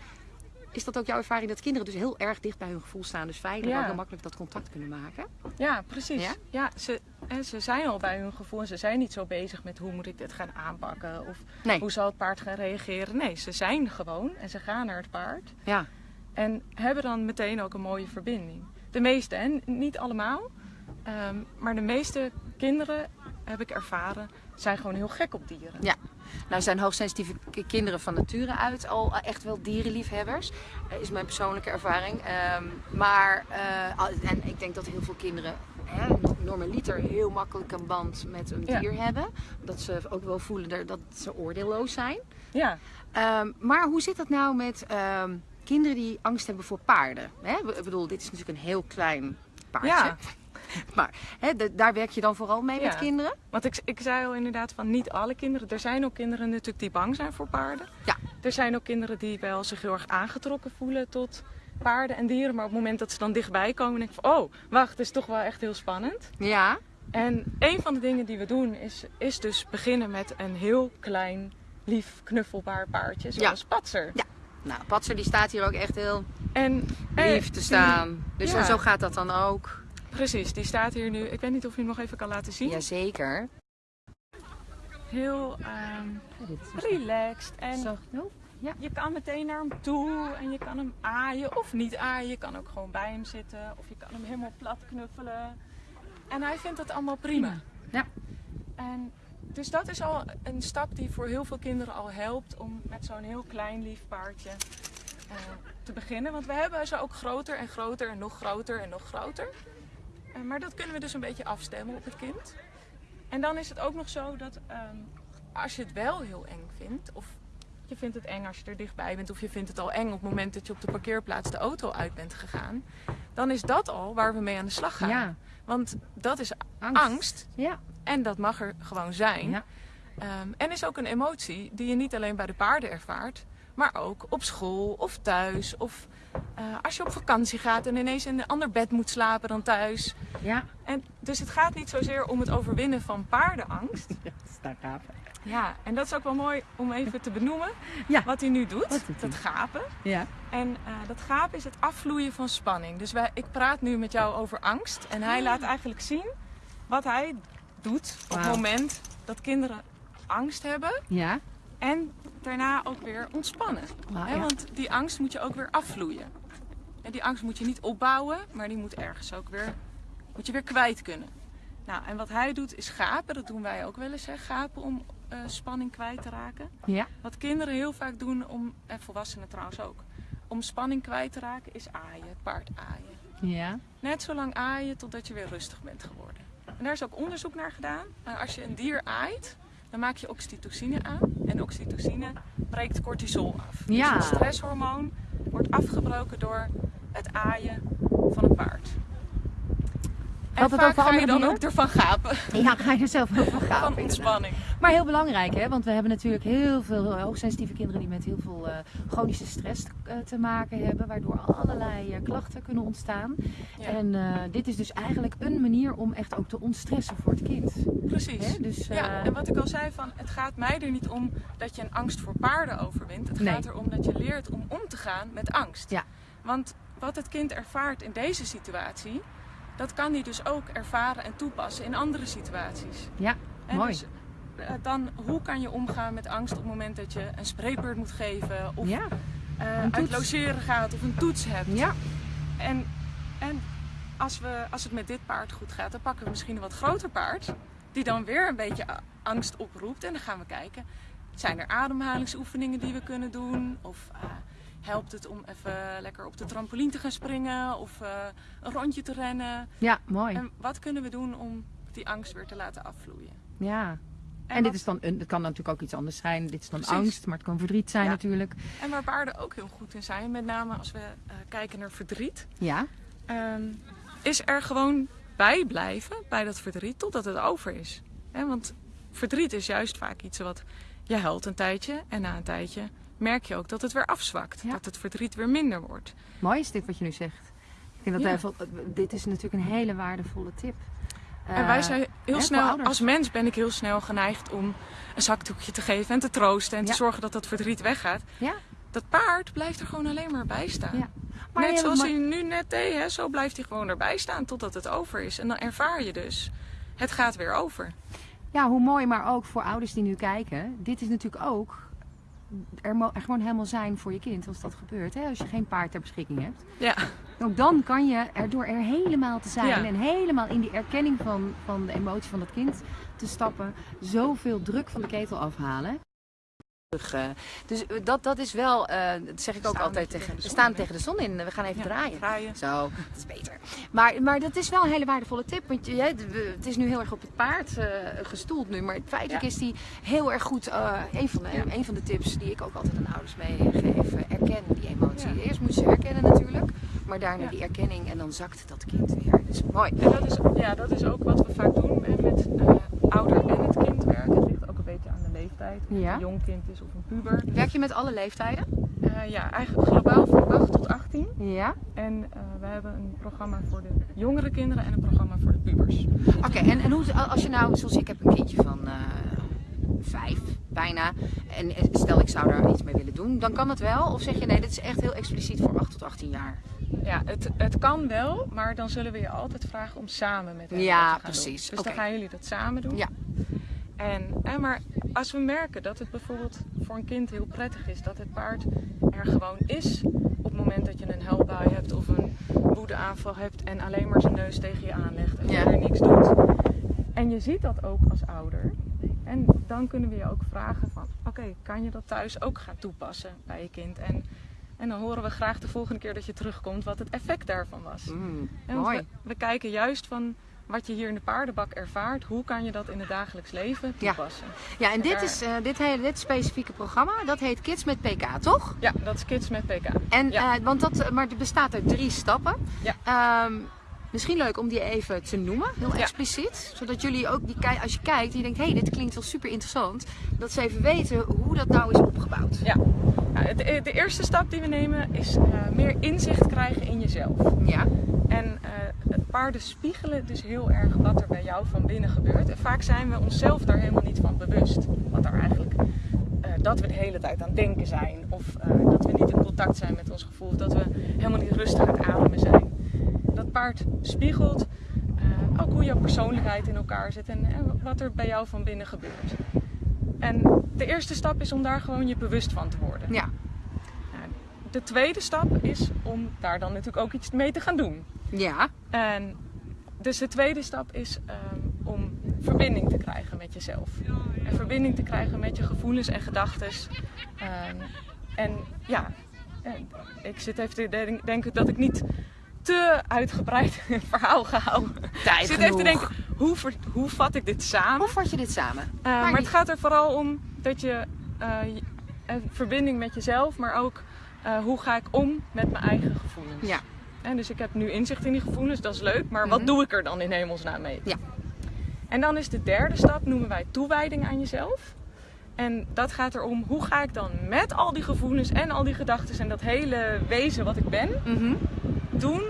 [SPEAKER 1] Is dat ook jouw ervaring dat kinderen dus heel erg dicht bij hun gevoel staan, dus veilig ja. ook heel makkelijk dat contact kunnen maken?
[SPEAKER 2] Ja, precies. Ja, ze, ze zijn al bij hun gevoel en ze zijn niet zo bezig met hoe moet ik dit gaan aanpakken of hoe zal het paard gaan reageren. Nee, ze zijn gewoon en ze gaan naar het paard.
[SPEAKER 1] Ja.
[SPEAKER 2] En hebben dan meteen ook een mooie verbinding. De meeste, hè? niet allemaal. Ehm, maar de meeste kinderen, heb ik ervaren, zijn gewoon heel gek op dieren.
[SPEAKER 1] Ja. Nou zijn hoogsensitieve kinderen van nature uit al echt wel dierenliefhebbers. Uh, is mijn persoonlijke ervaring. Um, maar, uh, en ik denk dat heel veel kinderen hè, normaliter heel makkelijk een band met een dier hebben. Dat ze ook wel voelen dat ze oordeelloos zijn.
[SPEAKER 2] Ja.
[SPEAKER 1] Um, maar hoe zit dat nou met kinderen die angst hebben voor paarden. Hè? Ik bedoel, dit is natuurlijk een heel klein paardje. Ja. [laughs] Maar hè, daar werk je dan vooral mee met kinderen?
[SPEAKER 2] Want ik, ik zei al inderdaad van niet alle kinderen. Er zijn ook kinderen natuurlijk die bang zijn voor paarden.
[SPEAKER 1] Ja.
[SPEAKER 2] Er zijn ook kinderen die wel zich heel erg aangetrokken voelen tot paarden en dieren. Maar op het moment dat ze dan dichtbij komen, denk ik van oh, wacht, het is toch wel echt heel spannend.
[SPEAKER 1] Ja.
[SPEAKER 2] En een van de dingen die we doen is, is dus beginnen met een heel klein, lief, knuffelbaar paardje. Zoals ja. Patser.
[SPEAKER 1] Ja. Nou, Patser die staat hier ook echt heel en, lief te staan. Dus zo gaat dat dan ook.
[SPEAKER 2] Precies, die staat hier nu. Ik weet niet of je hem nog even kan laten zien.
[SPEAKER 1] Jazeker.
[SPEAKER 2] Heel um, relaxed. En
[SPEAKER 1] zo.
[SPEAKER 2] Ja. je kan meteen naar hem toe en je kan hem aaien of niet aaien. Je kan ook gewoon bij hem zitten of je kan hem helemaal plat knuffelen. En hij vindt het allemaal prima.
[SPEAKER 1] Ja.
[SPEAKER 2] En dus dat is al een stap die voor heel veel kinderen al helpt om met zo'n heel klein lief paardje uh, te beginnen. Want we hebben ze ook groter en groter en nog groter en nog groter. Uh, maar dat kunnen we dus een beetje afstemmen op het kind. En dan is het ook nog zo dat um, als je het wel heel eng vindt, of je vindt het eng als je er dichtbij bent, of je vindt het al eng op het moment dat je op de parkeerplaats de auto uit bent gegaan, dan is dat al waar we mee aan de slag gaan.
[SPEAKER 1] Ja.
[SPEAKER 2] Want dat is angst. angst.
[SPEAKER 1] Ja.
[SPEAKER 2] En dat mag er gewoon zijn.
[SPEAKER 1] Ja.
[SPEAKER 2] Um, en is ook een emotie die je niet alleen bij de paarden ervaart, maar ook op school of thuis. Of uh, als je op vakantie gaat en ineens in een ander bed moet slapen dan thuis.
[SPEAKER 1] Ja.
[SPEAKER 2] En dus het gaat niet zozeer om het overwinnen van paardenangst. [laughs]
[SPEAKER 1] Ja, dat gaaf.
[SPEAKER 2] Ja, en dat is ook wel mooi om even te benoemen [laughs]
[SPEAKER 1] ja.
[SPEAKER 2] wat hij nu doet. Dat gapen.
[SPEAKER 1] Ja.
[SPEAKER 2] En uh, dat gapen is het afvloeien van spanning. Dus wij, ik praat nu met jou over angst. En hij laat eigenlijk zien wat hij doet op het moment dat kinderen angst hebben.
[SPEAKER 1] Ja.
[SPEAKER 2] En daarna ook weer ontspannen.
[SPEAKER 1] Wow,
[SPEAKER 2] ja. Want die angst moet je ook weer afvloeien. En die angst moet je niet opbouwen, maar die moet ergens ook weer, moet je weer kwijt kunnen. Nou, en wat hij doet is gapen. Dat doen wij ook wel eens, hè? gapen om uh, spanning kwijt te raken.
[SPEAKER 1] Ja.
[SPEAKER 2] Wat kinderen heel vaak doen, om, en volwassenen trouwens ook, om spanning kwijt te raken, is aaien, paard aaien.
[SPEAKER 1] Ja.
[SPEAKER 2] Net zo lang aaien totdat je weer rustig bent geworden. En daar is ook onderzoek naar gedaan. Als je een dier aait, dan maak je oxytocine aan. En oxytocine breekt cortisol af.
[SPEAKER 1] Ja.
[SPEAKER 2] Dus het stresshormoon wordt afgebroken door het aaien van het paard. En
[SPEAKER 1] Had het
[SPEAKER 2] vaak ga je dan ook ervan gapen.
[SPEAKER 1] Ja, ga je er zelf ook van gaan.
[SPEAKER 2] Van ontspanning.
[SPEAKER 1] Maar heel belangrijk, hè? want we hebben natuurlijk heel veel eh, hoogsensitieve kinderen die met heel veel uh, chronische stress uh, te maken hebben, waardoor allerlei klachten kunnen ontstaan.
[SPEAKER 2] Ja.
[SPEAKER 1] En dit is dus eigenlijk een manier om echt ook te ontstressen voor het kind.
[SPEAKER 2] Precies.
[SPEAKER 1] Hè? Dus,
[SPEAKER 2] Ja, en wat ik al zei, van, het gaat mij er niet om dat je een angst voor paarden overwint. Het
[SPEAKER 1] Nee.
[SPEAKER 2] gaat erom dat je leert om om te gaan met angst.
[SPEAKER 1] Ja.
[SPEAKER 2] Want wat het kind ervaart in deze situatie, dat kan hij dus ook ervaren en toepassen in andere situaties.
[SPEAKER 1] Ja,
[SPEAKER 2] En
[SPEAKER 1] mooi.
[SPEAKER 2] dus, eh, dan, hoe kan je omgaan met angst op het moment dat je een spreekbeurt moet geven of
[SPEAKER 1] ja.
[SPEAKER 2] eh, uit logeren gaat of een toets hebt.
[SPEAKER 1] ja,
[SPEAKER 2] En, en als, we, als het met dit paard goed gaat, dan pakken we misschien een wat groter paard. die dan weer een beetje angst oproept. En dan gaan we kijken, zijn er ademhalingsoefeningen die we kunnen doen? Of uh, helpt het om even lekker op de trampoline te gaan springen of uh, een rondje te rennen?
[SPEAKER 1] Ja, mooi.
[SPEAKER 2] En wat kunnen we doen om die angst weer te laten afvloeien?
[SPEAKER 1] Ja. En, dit is dan, het kan natuurlijk ook iets anders zijn. Dit is dan
[SPEAKER 2] Precies.
[SPEAKER 1] angst, maar het kan verdriet zijn
[SPEAKER 2] Ja.
[SPEAKER 1] natuurlijk.
[SPEAKER 2] En waar paarden ook heel goed in zijn, met name als we uh, kijken naar verdriet,
[SPEAKER 1] Ja.
[SPEAKER 2] um, is er gewoon bij blijven bij dat verdriet totdat het over is. He, want verdriet is juist vaak iets wat je huilt een tijdje en na een tijdje merk je ook dat het weer afzwakt.
[SPEAKER 1] Ja.
[SPEAKER 2] Dat het verdriet weer minder wordt.
[SPEAKER 1] Mooi is dit wat je nu zegt. Ik denk dat
[SPEAKER 2] Ja.
[SPEAKER 1] dit is natuurlijk een hele waardevolle tip.
[SPEAKER 2] en wij
[SPEAKER 1] Eh,
[SPEAKER 2] zijn heel snel, als mens ben ik heel snel geneigd om een zakdoekje te geven en te troosten en
[SPEAKER 1] Ja.
[SPEAKER 2] te zorgen dat dat verdriet weggaat.
[SPEAKER 1] Ja.
[SPEAKER 2] Dat paard blijft er gewoon alleen maar bij staan.
[SPEAKER 1] Ja. Maar
[SPEAKER 2] net zoals hij nu net deed, hè, zo blijft hij gewoon erbij staan totdat het over is. En dan ervaar je dus, het gaat weer over.
[SPEAKER 1] Ja, hoe mooi, maar ook voor ouders die nu kijken. Dit is natuurlijk ook er, er gewoon helemaal zijn voor je kind als dat gebeurt. Hè? Als je geen paard ter beschikking hebt.
[SPEAKER 2] Ja,
[SPEAKER 1] Ook dan kan je er door er helemaal te zijn
[SPEAKER 2] Ja.
[SPEAKER 1] en helemaal in die erkenning van, van de emotie van dat kind te stappen, zoveel druk van de ketel afhalen. Eh, Dus eh, dat, dat is wel, eh, dat zeg ik ook altijd
[SPEAKER 2] tegen
[SPEAKER 1] We staan tegen de zon in. We gaan even
[SPEAKER 2] Ja,
[SPEAKER 1] draaien.
[SPEAKER 2] draaien.
[SPEAKER 1] Zo, dat is beter. Maar, maar dat is wel een hele waardevolle tip. Want je, het is nu heel erg op het paard gestoeld nu. Maar feitelijk
[SPEAKER 2] Ja.
[SPEAKER 1] is die heel erg goed. eh een, van de,
[SPEAKER 2] Ja.
[SPEAKER 1] een van de tips die ik ook altijd aan ouders meegeef. Erken die emotie. Eerst moet je ze herkennen natuurlijk. Maar daarna die erkenning. En dan zakt dat kind weer. Dus mooi.
[SPEAKER 2] en dat is, ja, dat is ook wat we vaak doen met ouder en het kind werken. Het ligt ook een beetje aan de leeftijd. Of
[SPEAKER 1] Ja.
[SPEAKER 2] een jong kind is of een puber.
[SPEAKER 1] Werk je met alle leeftijden?
[SPEAKER 2] Eh, ja, eigenlijk globaal van 8 tot 18.
[SPEAKER 1] Ja.
[SPEAKER 2] En eh, we hebben een programma voor de jongere kinderen en een programma voor de pubers.
[SPEAKER 1] Oké, en, en hoe, als je nou, zoals ik heb een kindje van eh, vijf, bijna. En eh, stel ik zou daar iets mee willen doen, dan kan het wel? Of zeg je nee, dit is echt heel expliciet voor 8 tot 18 jaar?
[SPEAKER 2] Ja, het, het kan wel, maar dan zullen we je altijd vragen om samen met hen
[SPEAKER 1] Ja,
[SPEAKER 2] dat te gaan
[SPEAKER 1] precies.
[SPEAKER 2] doen. Dus dan gaan jullie dat samen doen.
[SPEAKER 1] Ja.
[SPEAKER 2] En, en maar als we merken dat het bijvoorbeeld voor een kind heel prettig is dat het paard er gewoon is op het moment dat je een huilbui hebt of een woedeaanval hebt en alleen maar zijn neus tegen je aanlegt en
[SPEAKER 1] Ja.
[SPEAKER 2] verder niks doet. En je ziet dat ook als ouder. En dan kunnen we je ook vragen van oké, kan je dat thuis ook gaan toepassen bij je kind? En, en dan horen we graag de volgende keer dat je terugkomt wat het effect daarvan was.
[SPEAKER 1] Mm,
[SPEAKER 2] En want
[SPEAKER 1] mooi.
[SPEAKER 2] we, we kijken juist van wat je hier in de paardenbak ervaart, hoe kan je dat in het dagelijks leven
[SPEAKER 1] Ja.
[SPEAKER 2] toepassen?
[SPEAKER 1] Ja, en dit, is, eh, dit, hele, dit specifieke programma, dat heet Kids met PK, toch?
[SPEAKER 2] Ja, dat is Kids met PK.
[SPEAKER 1] En,
[SPEAKER 2] Ja.
[SPEAKER 1] eh, want dat, eh, maar het bestaat uit drie stappen.
[SPEAKER 2] Ja.
[SPEAKER 1] Ehm, misschien leuk om die even te noemen, heel
[SPEAKER 2] Ja.
[SPEAKER 1] expliciet. Zodat jullie ook, die, als je kijkt en je denkt, hé, hey, dit klinkt wel super interessant. Dat ze even weten hoe dat nou is opgebouwd.
[SPEAKER 2] Ja. Ja, het- de eerste stap die we nemen is eh, meer inzicht krijgen in jezelf.
[SPEAKER 1] Ja.
[SPEAKER 2] En eh, paarden spiegelen dus heel erg wat er bij jou van binnen gebeurt. En vaak zijn we onszelf daar helemaal niet van bewust. Wat er eigenlijk, eh, dat we de hele tijd aan het denken zijn. Of eh, dat we niet in contact zijn met ons gevoel. Of dat we helemaal niet rustig aan het ademen zijn. Dat paard spiegelt eh, ook hoe jouw persoonlijkheid in elkaar zit. En, wat er bij jou van binnen gebeurt. En de eerste stap is om daar gewoon je bewust van te worden.
[SPEAKER 1] Ja.
[SPEAKER 2] De tweede stap is om daar dan natuurlijk ook iets mee te gaan doen.
[SPEAKER 1] Ja.
[SPEAKER 2] En dus de tweede stap is ehm, om verbinding te krijgen met jezelf. En verbinding te krijgen met je gevoelens en gedachten. Ehm, en ja, en ik zit even te den- denken dat ik niet te uitgebreid [laughs] een verhaal ga houden.
[SPEAKER 1] Tijd
[SPEAKER 2] ik zit even te denken, hoe, ver- hoe vat ik dit samen?
[SPEAKER 1] Hoe vat je dit samen?
[SPEAKER 2] Uh, maar
[SPEAKER 1] niet-
[SPEAKER 2] het gaat er vooral om dat je uh, je- een verbinding met jezelf, maar ook uh, hoe ga ik om met mijn eigen gevoelens.
[SPEAKER 1] Ja.
[SPEAKER 2] En dus ik heb nu inzicht in die gevoelens, dat is leuk, maar
[SPEAKER 1] Mhm.
[SPEAKER 2] wat doe ik er dan in hemelsnaam mee?
[SPEAKER 1] Ja.
[SPEAKER 2] En dan is de derde stap, noemen wij toewijding aan jezelf. En dat gaat erom, hoe ga ik dan met al die gevoelens en al die gedachten en dat hele wezen wat ik ben,
[SPEAKER 1] Mhm.
[SPEAKER 2] doen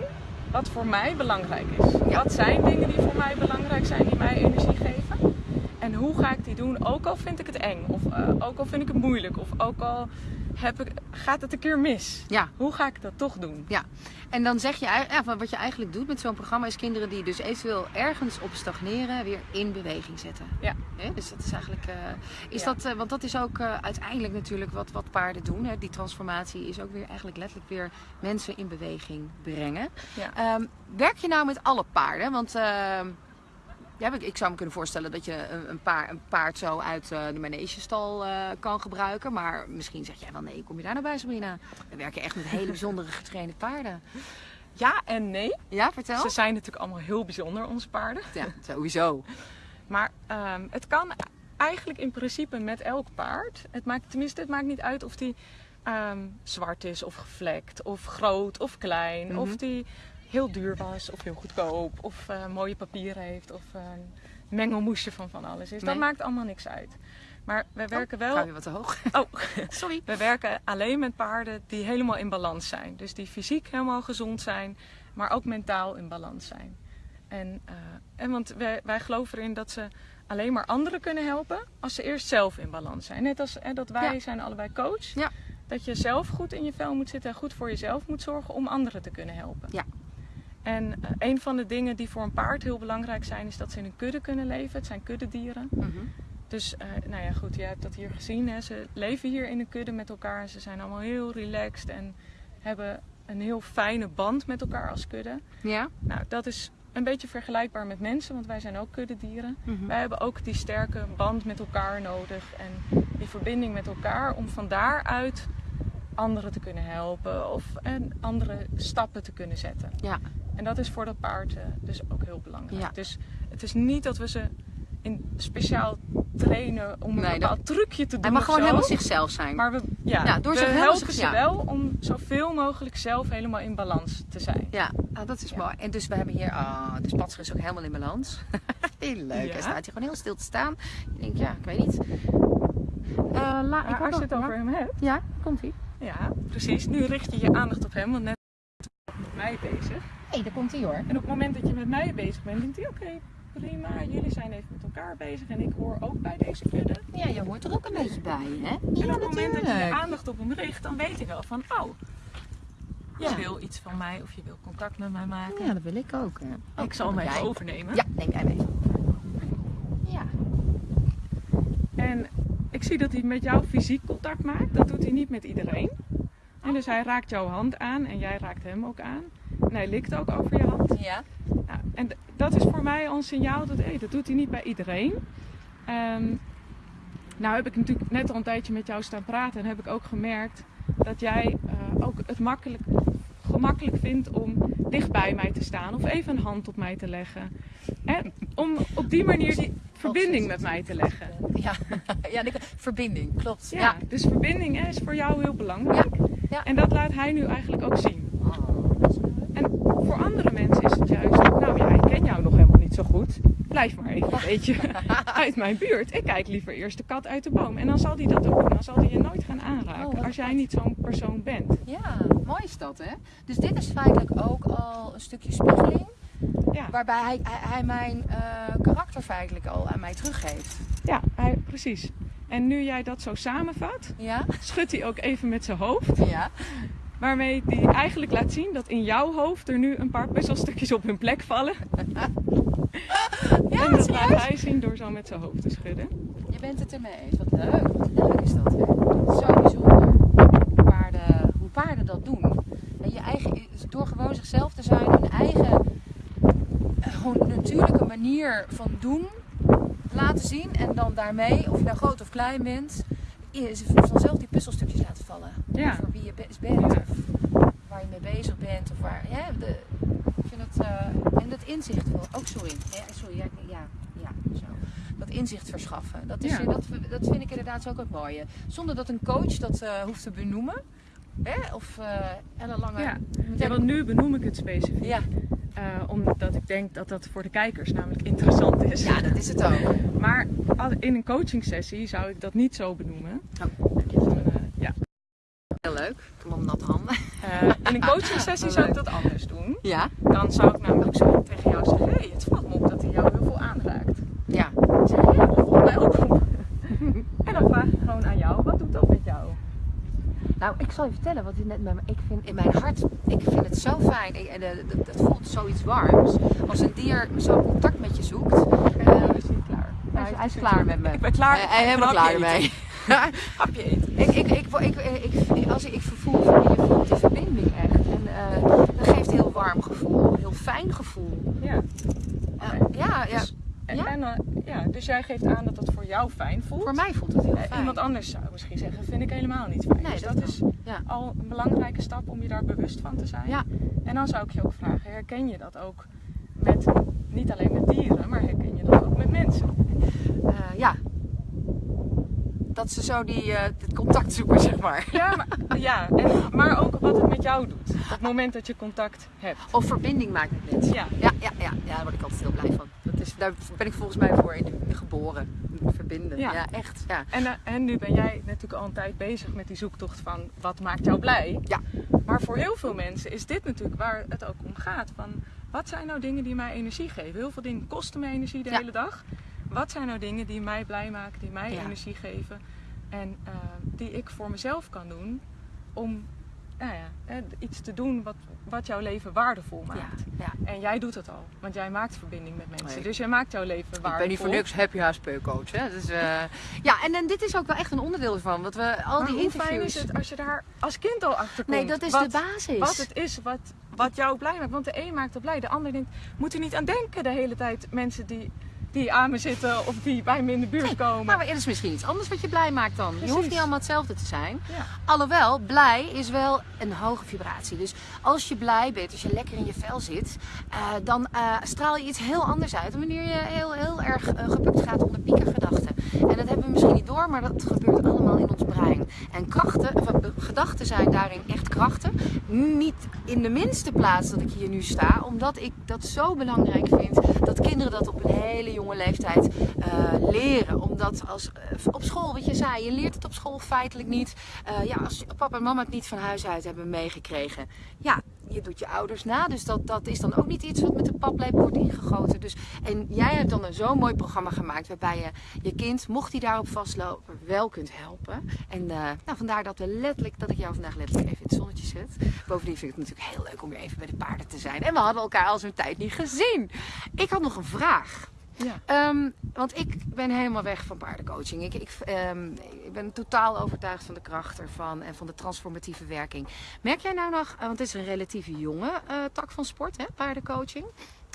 [SPEAKER 2] wat voor mij belangrijk is.
[SPEAKER 1] Ja.
[SPEAKER 2] Wat zijn dingen die voor mij belangrijk zijn, die mij energie geven? En hoe ga ik die doen, ook al vind ik het eng, of uh, ook al vind ik het moeilijk, of ook al heb ik, gaat het een keer mis?
[SPEAKER 1] Ja.
[SPEAKER 2] Hoe ga ik dat toch doen?
[SPEAKER 1] Ja, en dan zeg je, ja, wat je eigenlijk doet met zo'n programma is kinderen die dus eventueel ergens op stagneren, weer in beweging zetten.
[SPEAKER 2] Ja.
[SPEAKER 1] Dus dat is eigenlijk, uh, is
[SPEAKER 2] Ja.
[SPEAKER 1] dat, uh, want dat is ook uh, uiteindelijk natuurlijk wat, wat paarden doen. Hè? Die transformatie is ook weer eigenlijk letterlijk weer mensen in beweging brengen.
[SPEAKER 2] Ja.
[SPEAKER 1] Um, werk je nou met alle paarden? Want uh, Ja, ik, zou me kunnen voorstellen dat je een, paar, een paard zo uit uh, de manegestal uh, kan gebruiken. Maar misschien zeg jij wel nee, kom je daar nou bij Sabrina? We werken echt met hele bijzondere [laughs] getrainde paarden.
[SPEAKER 2] Ja en nee.
[SPEAKER 1] Ja, vertel.
[SPEAKER 2] Ze zijn natuurlijk allemaal heel bijzonder, onze paarden.
[SPEAKER 1] Ja, sowieso. [laughs]
[SPEAKER 2] maar um, het kan eigenlijk in principe met elk paard. Het maakt, tenminste, het maakt niet uit of die um, zwart is of gevlekt, of groot of klein, mm -hmm. of die heel duur was of heel goedkoop, of uh, mooie papieren heeft, of een mengelmoesje van van alles is. Nee. Dat maakt allemaal niks uit. Maar we werken
[SPEAKER 1] oh,
[SPEAKER 2] wel.
[SPEAKER 1] Ga je wat te hoog? [laughs]
[SPEAKER 2] Oh, [laughs]
[SPEAKER 1] sorry.
[SPEAKER 2] We werken alleen met paarden die helemaal in balans zijn. Dus die fysiek helemaal gezond zijn, maar ook mentaal in balans zijn. En, uh, en want wij, wij geloven erin dat ze alleen maar anderen kunnen helpen als ze eerst zelf in balans zijn. Net als hè, dat wij
[SPEAKER 1] Ja.
[SPEAKER 2] zijn allebei coach.
[SPEAKER 1] Ja.
[SPEAKER 2] Dat je zelf goed in je vel moet zitten en goed voor jezelf moet zorgen om anderen te kunnen helpen.
[SPEAKER 1] Ja.
[SPEAKER 2] En uh, een van de dingen die voor een paard heel belangrijk zijn, is dat ze in een kudde kunnen leven. Het zijn kuddedieren.
[SPEAKER 1] Mhm.
[SPEAKER 2] Dus, uh, nou ja, goed, je hebt dat hier gezien. Hè. Ze leven hier in een kudde met elkaar en ze zijn allemaal heel relaxed en hebben een heel fijne band met elkaar als kudde.
[SPEAKER 1] Ja?
[SPEAKER 2] Nou, dat is een beetje vergelijkbaar met mensen, want wij zijn ook kuddedieren.
[SPEAKER 1] Mhm.
[SPEAKER 2] Wij hebben ook die sterke band met elkaar nodig en die verbinding met elkaar om van daaruit anderen te kunnen helpen of en andere stappen te kunnen zetten.
[SPEAKER 1] Ja.
[SPEAKER 2] En dat is voor dat paard uh, dus ook heel belangrijk.
[SPEAKER 1] Ja.
[SPEAKER 2] Dus het is niet dat we ze in speciaal trainen om een bepaald trucje te doen.
[SPEAKER 1] Hij mag gewoon
[SPEAKER 2] zo.
[SPEAKER 1] helemaal zichzelf zijn.
[SPEAKER 2] Maar we, ja,
[SPEAKER 1] Ja, door
[SPEAKER 2] we helpen
[SPEAKER 1] zich-
[SPEAKER 2] ze
[SPEAKER 1] ja.
[SPEAKER 2] wel om zoveel mogelijk zelf helemaal in balans te zijn.
[SPEAKER 1] Ja, ah, dat is
[SPEAKER 2] Ja.
[SPEAKER 1] mooi. En dus we hebben hier, ah, de spatser is ook helemaal in balans. [laughs] heel leuk. Hij staat hier gewoon heel stil te staan. Ik denk, ja, ik weet niet. Eh, la, ik
[SPEAKER 2] als je het over hem hebt,
[SPEAKER 1] Ja, komt ie.
[SPEAKER 2] ja, precies. Nu richt je je aandacht op hem, want net met mij bezig.
[SPEAKER 1] Hé, daar komt hij hoor.
[SPEAKER 2] En op het moment dat je met mij bezig bent, denkt hij: oké, prima, jullie zijn even met elkaar bezig en ik hoor ook bij deze kudde.
[SPEAKER 1] Ja, je hoort er ook een beetje bij, hè?
[SPEAKER 2] En op het moment dat je je aandacht op hem richt, dan weet ik wel van: oh, je
[SPEAKER 1] Ja.
[SPEAKER 2] wil iets van mij of je wil contact met mij maken.
[SPEAKER 1] Ja, dat wil ik ook. Hè.
[SPEAKER 2] ik zal hem even overnemen.
[SPEAKER 1] Ja, neem jij mee. Ja.
[SPEAKER 2] En ik zie dat hij met jou fysiek contact maakt. Dat doet hij niet met iedereen. En dus hij raakt jouw hand aan en jij raakt hem ook aan. Hij likt ook over je hand.
[SPEAKER 1] Ja.
[SPEAKER 2] Nou, en dat is voor mij al een signaal dat hey, dat doet hij niet bij iedereen. Ehm, nou heb ik natuurlijk net al een tijdje met jou staan praten en heb ik ook gemerkt dat jij eh, ook het makkelijk, gemakkelijk vindt om dicht bij mij te staan of even een hand op mij te leggen. En om op die manier die verbinding met mij te leggen.
[SPEAKER 1] Ja, [laughs] ja verbinding, klopt.
[SPEAKER 2] Ja,
[SPEAKER 1] Ja.
[SPEAKER 2] dus verbinding hè, is voor jou heel belangrijk.
[SPEAKER 1] ja.
[SPEAKER 2] En dat laat hij nu eigenlijk ook zien.
[SPEAKER 1] Oh, dat is leuk.
[SPEAKER 2] En voor andere mensen is het juist, nou ja, ik ken jou nog helemaal niet zo goed. Blijf maar even een beetje [laughs] uit mijn buurt. Ik kijk liever eerst de kat uit de boom. En dan zal hij dat ook doen. Dan zal hij je nooit gaan
[SPEAKER 1] Oh,
[SPEAKER 2] aanraken
[SPEAKER 1] wat
[SPEAKER 2] als jij niet zo'n persoon bent.
[SPEAKER 1] Ja, mooi is dat, hè? Dus dit is feitelijk ook al een stukje spiegeling.
[SPEAKER 2] Ja,
[SPEAKER 1] Waarbij hij, hij, hij mijn eh, karakter feitelijk al aan mij teruggeeft.
[SPEAKER 2] ja hij, precies. En nu jij dat zo samenvat,
[SPEAKER 1] Ja?
[SPEAKER 2] schudt hij ook even met zijn hoofd.
[SPEAKER 1] Ja.
[SPEAKER 2] Waarmee hij eigenlijk laat zien dat in jouw hoofd er nu een paar puzzelstukjes op hun plek vallen. [laughs]
[SPEAKER 1] Ja,
[SPEAKER 2] en dat laat hij zien door zo met zijn hoofd te schudden.
[SPEAKER 1] Je bent het ermee eens. Wat leuk. Wat leuk is dat, hè? Zo bijzonder. Hoe paarden, hoe paarden dat doen. En je eigen, door gewoon zichzelf te zijn, hun eigen eh, gewoon natuurlijke manier van doen laten zien. En dan daarmee, of je nou groot of klein bent, vanzelf die puzzelstukjes laten vallen.
[SPEAKER 2] Ja.
[SPEAKER 1] Voor wie je be- bent.
[SPEAKER 2] Ja.
[SPEAKER 1] Of waar je mee bezig bent. Of waar, ja, de, ik vind het, eh, en dat inzicht wel. Oh, sorry. Ja, sorry. Ja, ja, ja, zo. Dat inzicht verschaffen. Dat, is, dat, dat vind ik inderdaad ook het mooie. Zonder dat een coach dat eh, hoeft te benoemen. Hè? Of uh, ellenlange...
[SPEAKER 2] Ja.
[SPEAKER 1] meteen-
[SPEAKER 2] Ja, want nu benoem ik het specifiek.
[SPEAKER 1] ja.
[SPEAKER 2] Eh, omdat ik denk dat dat voor de kijkers namelijk interessant is.
[SPEAKER 1] ja, dat is het ook.
[SPEAKER 2] Maar in een coaching sessie zou ik dat niet zo benoemen.
[SPEAKER 1] Oh.
[SPEAKER 2] Van, eh, ja.
[SPEAKER 1] Heel leuk. Heb natte handen.
[SPEAKER 2] Eh, in een coaching sessie zou ik dat anders doen.
[SPEAKER 1] Ja.
[SPEAKER 2] Dan zou ik namelijk zo tegen jou zeggen, hé, hey, het valt me op dat hij jou heel veel aanraakt.
[SPEAKER 1] Ja.
[SPEAKER 2] Ik zeg, ja, dat valt mij ook op. en dan vraag ik gewoon aan jou, wat doet dat met jou?
[SPEAKER 1] Nou, ik zal je vertellen wat ik net met me. Ik vind in mijn hart, ik vind het zo fijn. En, eh, dat- Het voelt zoiets warms. Als een dier zo contact met je zoekt.
[SPEAKER 2] Eh, hij is niet klaar.
[SPEAKER 1] Hij is, hij is klaar met me.
[SPEAKER 2] Ik ben klaar.
[SPEAKER 1] Hij- hij is helemaal klaar ermee. [laughs] [laughs]
[SPEAKER 2] Hapje eten.
[SPEAKER 1] Ik, ik, ik, ik, als ik, ik vervoel je voelt die verbinding echt. En eh, dat geeft een heel warm gevoel, een heel fijn gevoel.
[SPEAKER 2] Ja.
[SPEAKER 1] Eh, ja, ja.
[SPEAKER 2] Dus- En,
[SPEAKER 1] Ja?
[SPEAKER 2] en, eh, ja, dus jij geeft aan dat jou fijn voelt.
[SPEAKER 1] Voor mij voelt het heel
[SPEAKER 2] Eh,
[SPEAKER 1] fijn.
[SPEAKER 2] Iemand anders zou misschien zeggen, vind ik helemaal niet fijn.
[SPEAKER 1] Nee,
[SPEAKER 2] dus
[SPEAKER 1] dat
[SPEAKER 2] is
[SPEAKER 1] Ja.
[SPEAKER 2] al een belangrijke stap om je daar bewust van te zijn.
[SPEAKER 1] Ja.
[SPEAKER 2] En dan zou ik je ook vragen, herken je dat ook met, niet alleen met dieren, maar herken je dat ook met mensen?
[SPEAKER 1] Eh, ja. Dat ze zo die, eh, het contact zoeken, zeg maar.
[SPEAKER 2] Ja, maar, [laughs] ja en, maar ook wat het met jou doet. Op het moment dat je contact hebt.
[SPEAKER 1] Of verbinding maakt met mensen.
[SPEAKER 2] Ja.
[SPEAKER 1] Ja, ja, ja, ja, daar word ik altijd heel blij van. Is, daar ben ik volgens mij voor in, geboren. Verbinden. Ja,
[SPEAKER 2] Ja.
[SPEAKER 1] echt. Ja.
[SPEAKER 2] En, eh, en nu ben jij natuurlijk al een tijd bezig met die zoektocht van wat maakt jou blij.
[SPEAKER 1] Ja.
[SPEAKER 2] Maar voor heel veel mensen is dit natuurlijk waar het ook om gaat. Van wat zijn nou dingen die mij energie geven? Heel veel dingen kosten mij energie de
[SPEAKER 1] Ja.
[SPEAKER 2] hele dag. Wat zijn nou dingen die mij blij maken, die mij
[SPEAKER 1] Ja.
[SPEAKER 2] energie geven? En eh, die ik voor mezelf kan doen om nou ja, hè, iets te doen wat, wat jouw leven waardevol
[SPEAKER 1] Ja,
[SPEAKER 2] maakt.
[SPEAKER 1] ja.
[SPEAKER 2] En jij doet het al, want jij maakt verbinding met mensen.
[SPEAKER 1] Nee.
[SPEAKER 2] Dus jij maakt jouw leven waardevol.
[SPEAKER 1] Ik ben niet voor niks happy HSP coach. Hè? Dus, eh, [laughs] ja, en, en dit is ook wel echt een onderdeel ervan. Want we al
[SPEAKER 2] Maar
[SPEAKER 1] die
[SPEAKER 2] hoe
[SPEAKER 1] interviews.
[SPEAKER 2] fijn is het als je daar als kind al achter komt?
[SPEAKER 1] nee, dat is
[SPEAKER 2] wat,
[SPEAKER 1] de basis.
[SPEAKER 2] Wat het is wat, wat jou blij maakt. Want de een maakt het blij, de ander denkt... Moet er niet aan denken de hele tijd mensen die, die aan me zitten of die bij me in de buurt komen.
[SPEAKER 1] Maar het is misschien iets anders wat je blij maakt dan. Je hoeft niet allemaal hetzelfde te zijn.
[SPEAKER 2] Ja.
[SPEAKER 1] Alhoewel, blij is wel een hoge vibratie. Dus als je blij bent, als je lekker in je vel zit, eh, dan eh, straal je iets heel anders uit dan wanneer je heel, heel erg eh, gebukt gaat onder piekergedachten. En dat hebben we misschien niet door, maar dat gebeurt allemaal in ons brein. En krachten, of, gedachten zijn daarin echt krachten. Niet in de minste plaats dat ik hier nu sta, omdat ik dat zo belangrijk vind dat kinderen dat op een hele jonge leeftijd eh, leren. Omdat als, eh, op school, wat je zei, je leert het op school feitelijk niet. Eh, ja, als papa en mama het niet van huis uit hebben meegekregen. Ja, je doet je ouders na. Dus dat, dat is dan ook niet iets wat met de paplepel wordt ingegoten. Dus, en jij hebt dan een zo'n mooi programma gemaakt waarbij je je kind, mocht hij daarop vastlopen, wel kunt helpen. En nou, vandaar dat, we letterlijk, dat ik jou vandaag letterlijk even in het zonnetje zet. Bovendien vind ik het natuurlijk heel leuk om weer even bij de paarden te zijn. En we hadden elkaar al zo'n tijd niet gezien. Ik had nog een vraag.
[SPEAKER 2] Ja.
[SPEAKER 1] Ehm, want ik ben helemaal weg van paardencoaching. Ik, ik, ehm, ik ben totaal overtuigd van de kracht ervan en van de transformatieve werking. Merk jij nou nog, eh, want het is een relatief jonge eh, tak van sport, hè, paardencoaching.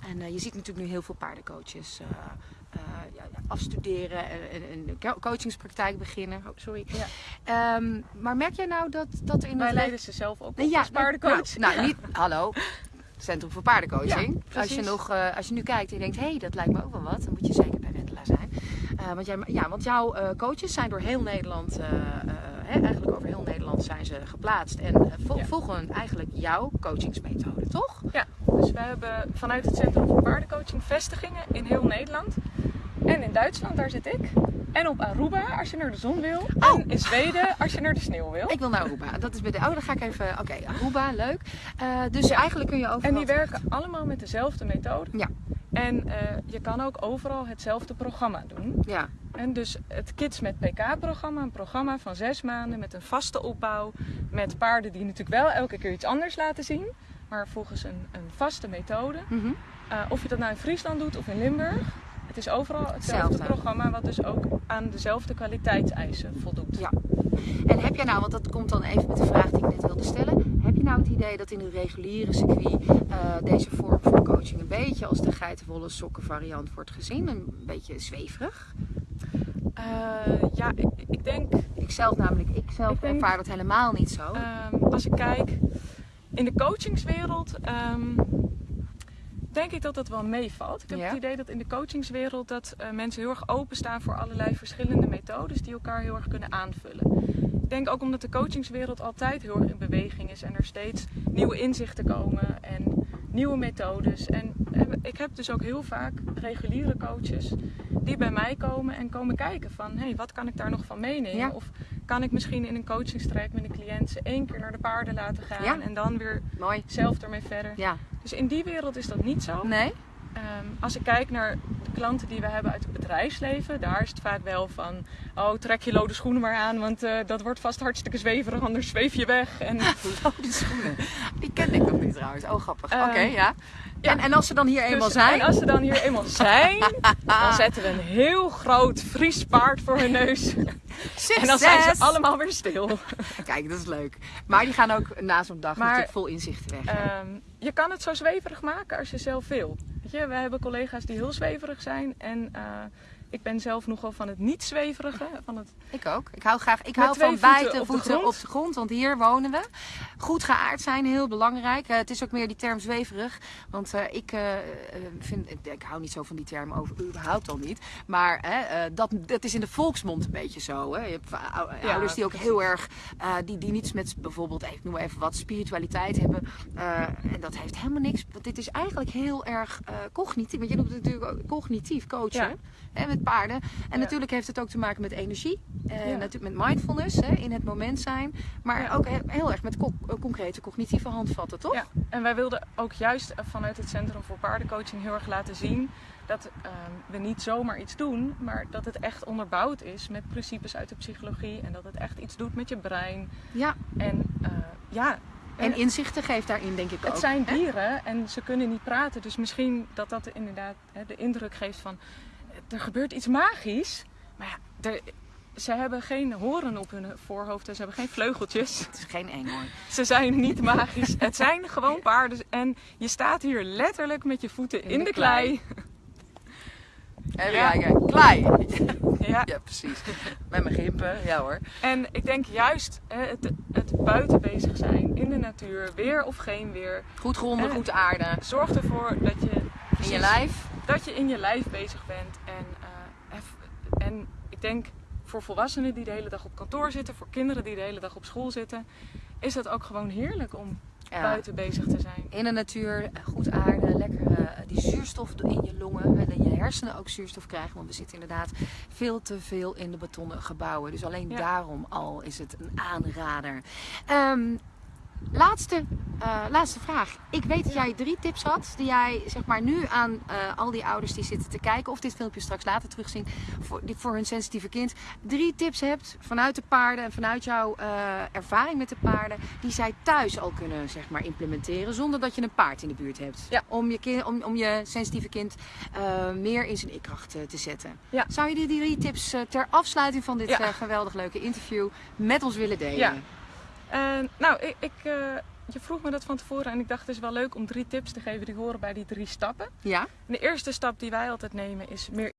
[SPEAKER 1] En eh, je ziet natuurlijk nu heel veel paardencoaches ja, afstuderen en, en, en de co- coachingspraktijk beginnen. Oh, sorry.
[SPEAKER 2] Ja.
[SPEAKER 1] Ehm, maar merk jij nou dat, dat er in
[SPEAKER 2] Wij leiden ze zelf ook op
[SPEAKER 1] ja,
[SPEAKER 2] als paardencoach.
[SPEAKER 1] Nou, nou, niet, hallo. Centrum voor paardencoaching.
[SPEAKER 2] Ja,
[SPEAKER 1] als, je nog, eh, als je nu kijkt en je denkt, hé, hey, dat lijkt me ook wel wat, dan moet je zeker bij Wendela zijn. Eh, want, jij, ja, want jouw eh, coaches zijn door heel Nederland, hè, eigenlijk over heel Nederland zijn ze geplaatst. En
[SPEAKER 2] Ja.
[SPEAKER 1] volgen eigenlijk jouw coachingsmethode, toch?
[SPEAKER 2] Ja, dus we hebben vanuit het Centrum voor Paardencoaching vestigingen in heel Nederland. En in Duitsland, daar zit ik. En op Aruba, als je naar de zon wil.
[SPEAKER 1] Oh.
[SPEAKER 2] En in Zweden, als je naar de sneeuw wil.
[SPEAKER 1] Ik wil naar Aruba. Dat is bij de. Oh, dan ga ik even. Oké, Aruba, leuk. Eh, dus eigenlijk kun je overal.
[SPEAKER 2] En die werken allemaal met dezelfde methode.
[SPEAKER 1] Ja.
[SPEAKER 2] En eh, je kan ook overal hetzelfde programma doen.
[SPEAKER 1] Ja,
[SPEAKER 2] En dus het Kids met PK-programma, een programma van zes maanden met een vaste opbouw. Met paarden die natuurlijk wel elke keer iets anders laten zien. Maar volgens een, een vaste methode.
[SPEAKER 1] Mhm.
[SPEAKER 2] Eh, of je dat nou in Friesland doet of in Limburg. Is overal hetzelfde programma, wat dus ook aan dezelfde kwaliteitseisen voldoet.
[SPEAKER 1] Ja. En heb jij nou, want dat komt dan even met de vraag die ik net wilde stellen. Heb je nou het idee dat in het reguliere circuit eh, deze vorm van coaching een beetje als de geitenwolle sokken variant wordt gezien? Een beetje zweverig?
[SPEAKER 2] Eh, ja, ik, ik denk
[SPEAKER 1] Ik zelf namelijk, ik zelf
[SPEAKER 2] Ik denk-
[SPEAKER 1] ervaar dat helemaal niet zo.
[SPEAKER 2] Ehm, als ik kijk in de coachingswereld, ehm, denk ik dat dat wel meevalt. Ik heb
[SPEAKER 1] Ja.
[SPEAKER 2] het idee dat in de coachingswereld dat eh, mensen heel erg openstaan voor allerlei verschillende methodes die elkaar heel erg kunnen aanvullen. Ik denk ook omdat de coachingswereld altijd heel erg in beweging is en er steeds nieuwe inzichten komen en nieuwe methodes. En eh, ik heb dus ook heel vaak reguliere coaches die bij mij komen en komen kijken van hé, hey, wat kan ik daar nog van meenemen?
[SPEAKER 1] Ja.
[SPEAKER 2] Of kan ik misschien in een coachingstraject met een cliënt ze één keer naar de paarden laten gaan
[SPEAKER 1] Ja.
[SPEAKER 2] en dan weer
[SPEAKER 1] Mooi.
[SPEAKER 2] zelf ermee verder.
[SPEAKER 1] Ja.
[SPEAKER 2] Dus in die wereld is dat niet zo.
[SPEAKER 1] Nee?
[SPEAKER 2] Ehm, als ik kijk naar de klanten die we hebben uit het bedrijfsleven, daar is het vaak wel van: oh, trek je lode schoenen maar aan, want eh, dat wordt vast hartstikke zweverig, anders zweef je weg. En, [laughs]
[SPEAKER 1] Lode schoenen. Die ken ik nog niet trouwens. Oh, grappig.
[SPEAKER 2] Ehm,
[SPEAKER 1] Oké, ja.
[SPEAKER 2] ja.
[SPEAKER 1] En, en als ze dan hier eenmaal
[SPEAKER 2] Dus-
[SPEAKER 1] zijn?
[SPEAKER 2] En als ze dan hier eenmaal zijn, [laughs] dan zetten we een heel groot Fries paard voor hun neus. En dan zijn ze
[SPEAKER 1] Succes!
[SPEAKER 2] allemaal weer stil. [laughs]
[SPEAKER 1] Kijk, dat is leuk. Maar die gaan ook na zo'n dag
[SPEAKER 2] Maar-
[SPEAKER 1] natuurlijk vol inzichten weg.
[SPEAKER 2] Je kan het zo zweverig maken als je zelf wil. Weet je, we hebben collega's die heel zweverig zijn en eh, ik ben zelf nogal van het niet zweverige. Van het...
[SPEAKER 1] Ik ook. Ik hou graag. Ik hou van
[SPEAKER 2] voeten
[SPEAKER 1] buiten
[SPEAKER 2] op de
[SPEAKER 1] voeten
[SPEAKER 2] grond.
[SPEAKER 1] op de grond, want hier wonen we. Goed geaard zijn, heel belangrijk. Eh, het is ook meer die term zweverig, want eh, ik eh, vind, ik, hou niet zo van die term over, überhaupt al niet. Maar dat, dat is in de volksmond een beetje zo. Hè. Je hebt
[SPEAKER 2] Ja,
[SPEAKER 1] ouders die ook heel erg, die, die niets met bijvoorbeeld, ik noem maar even wat, spiritualiteit hebben. En dat heeft helemaal niks. Want dit is eigenlijk heel erg cognitief. Want je noemt het natuurlijk ook cognitief coachen
[SPEAKER 2] Ja.
[SPEAKER 1] Hè, met paarden. En natuurlijk heeft het ook te maken met energie. En
[SPEAKER 2] Ja.
[SPEAKER 1] natuurlijk met mindfulness, hè, in het moment zijn. Maar ook he- heel erg met co- eh, concrete cognitieve handvatten, toch?
[SPEAKER 2] Ja, en wij wilden ook juist vanuit het Centrum voor Paardencoaching heel erg laten zien dat ehm, we niet zomaar iets doen, maar dat het echt onderbouwd is met principes uit de psychologie en dat het echt iets doet met je brein.
[SPEAKER 1] Ja.
[SPEAKER 2] En eh, ja,
[SPEAKER 1] En
[SPEAKER 2] eh,
[SPEAKER 1] inzichten geeft daarin, denk ik ook.
[SPEAKER 2] het zijn
[SPEAKER 1] hè?
[SPEAKER 2] dieren en ze kunnen niet praten, dus misschien dat dat inderdaad hè, de indruk geeft van er gebeurt iets magisch, maar ja, er, ze hebben geen horen op hun voorhoofd en ze hebben geen vleugeltjes.
[SPEAKER 1] Het is geen eenhoorn.
[SPEAKER 2] Ze zijn niet magisch. Het zijn gewoon paarden. En je staat hier letterlijk met je voeten in,
[SPEAKER 1] de
[SPEAKER 2] de klei.
[SPEAKER 1] Even
[SPEAKER 2] Ja.
[SPEAKER 1] kijken. Klei.
[SPEAKER 2] Ja.
[SPEAKER 1] Ja, precies. Met mijn gimpen. Ja hoor.
[SPEAKER 2] En ik denk juist het, het buiten bezig zijn in de natuur, weer of geen weer.
[SPEAKER 1] Goed gronden, goed aarden.
[SPEAKER 2] Zorg ervoor dat je,
[SPEAKER 1] In je lijf.
[SPEAKER 2] Dat je in je lijf bezig bent. En, eh, en ik denk voor volwassenen die de hele dag op kantoor zitten, voor kinderen die de hele dag op school zitten, is het ook gewoon heerlijk om
[SPEAKER 1] Ja.
[SPEAKER 2] buiten bezig te zijn.
[SPEAKER 1] In de natuur, goed aarden, lekker eh, die zuurstof in je longen. En dat je hersenen ook zuurstof krijgen. Want we zitten inderdaad veel te veel in de betonnen gebouwen. Dus alleen
[SPEAKER 2] Ja.
[SPEAKER 1] daarom al is het een aanrader. Ehm, laatste, eh, laatste vraag. Ik weet dat jij drie tips had. Die jij zeg maar nu aan eh, al die ouders die zitten te kijken. Of dit filmpje straks later terugzien. Voor, die, voor hun sensitieve kind. Drie tips hebt vanuit de paarden. En vanuit jouw eh, ervaring met de paarden. Die zij thuis al kunnen zeg maar, implementeren. Zonder dat je een paard in de buurt hebt.
[SPEAKER 2] Ja.
[SPEAKER 1] Om, je kind, om, om je sensitieve kind meer in zijn ikkracht te zetten.
[SPEAKER 2] Ja.
[SPEAKER 1] Zou je die drie tips ter afsluiting van dit
[SPEAKER 2] Ja.
[SPEAKER 1] geweldig leuke interview met ons willen delen?
[SPEAKER 2] En, nou, ik, ik, eh, je vroeg me dat van tevoren en ik dacht het is wel leuk om drie tips te geven die horen bij die drie stappen.
[SPEAKER 1] Ja?
[SPEAKER 2] En de eerste stap die wij altijd nemen is meer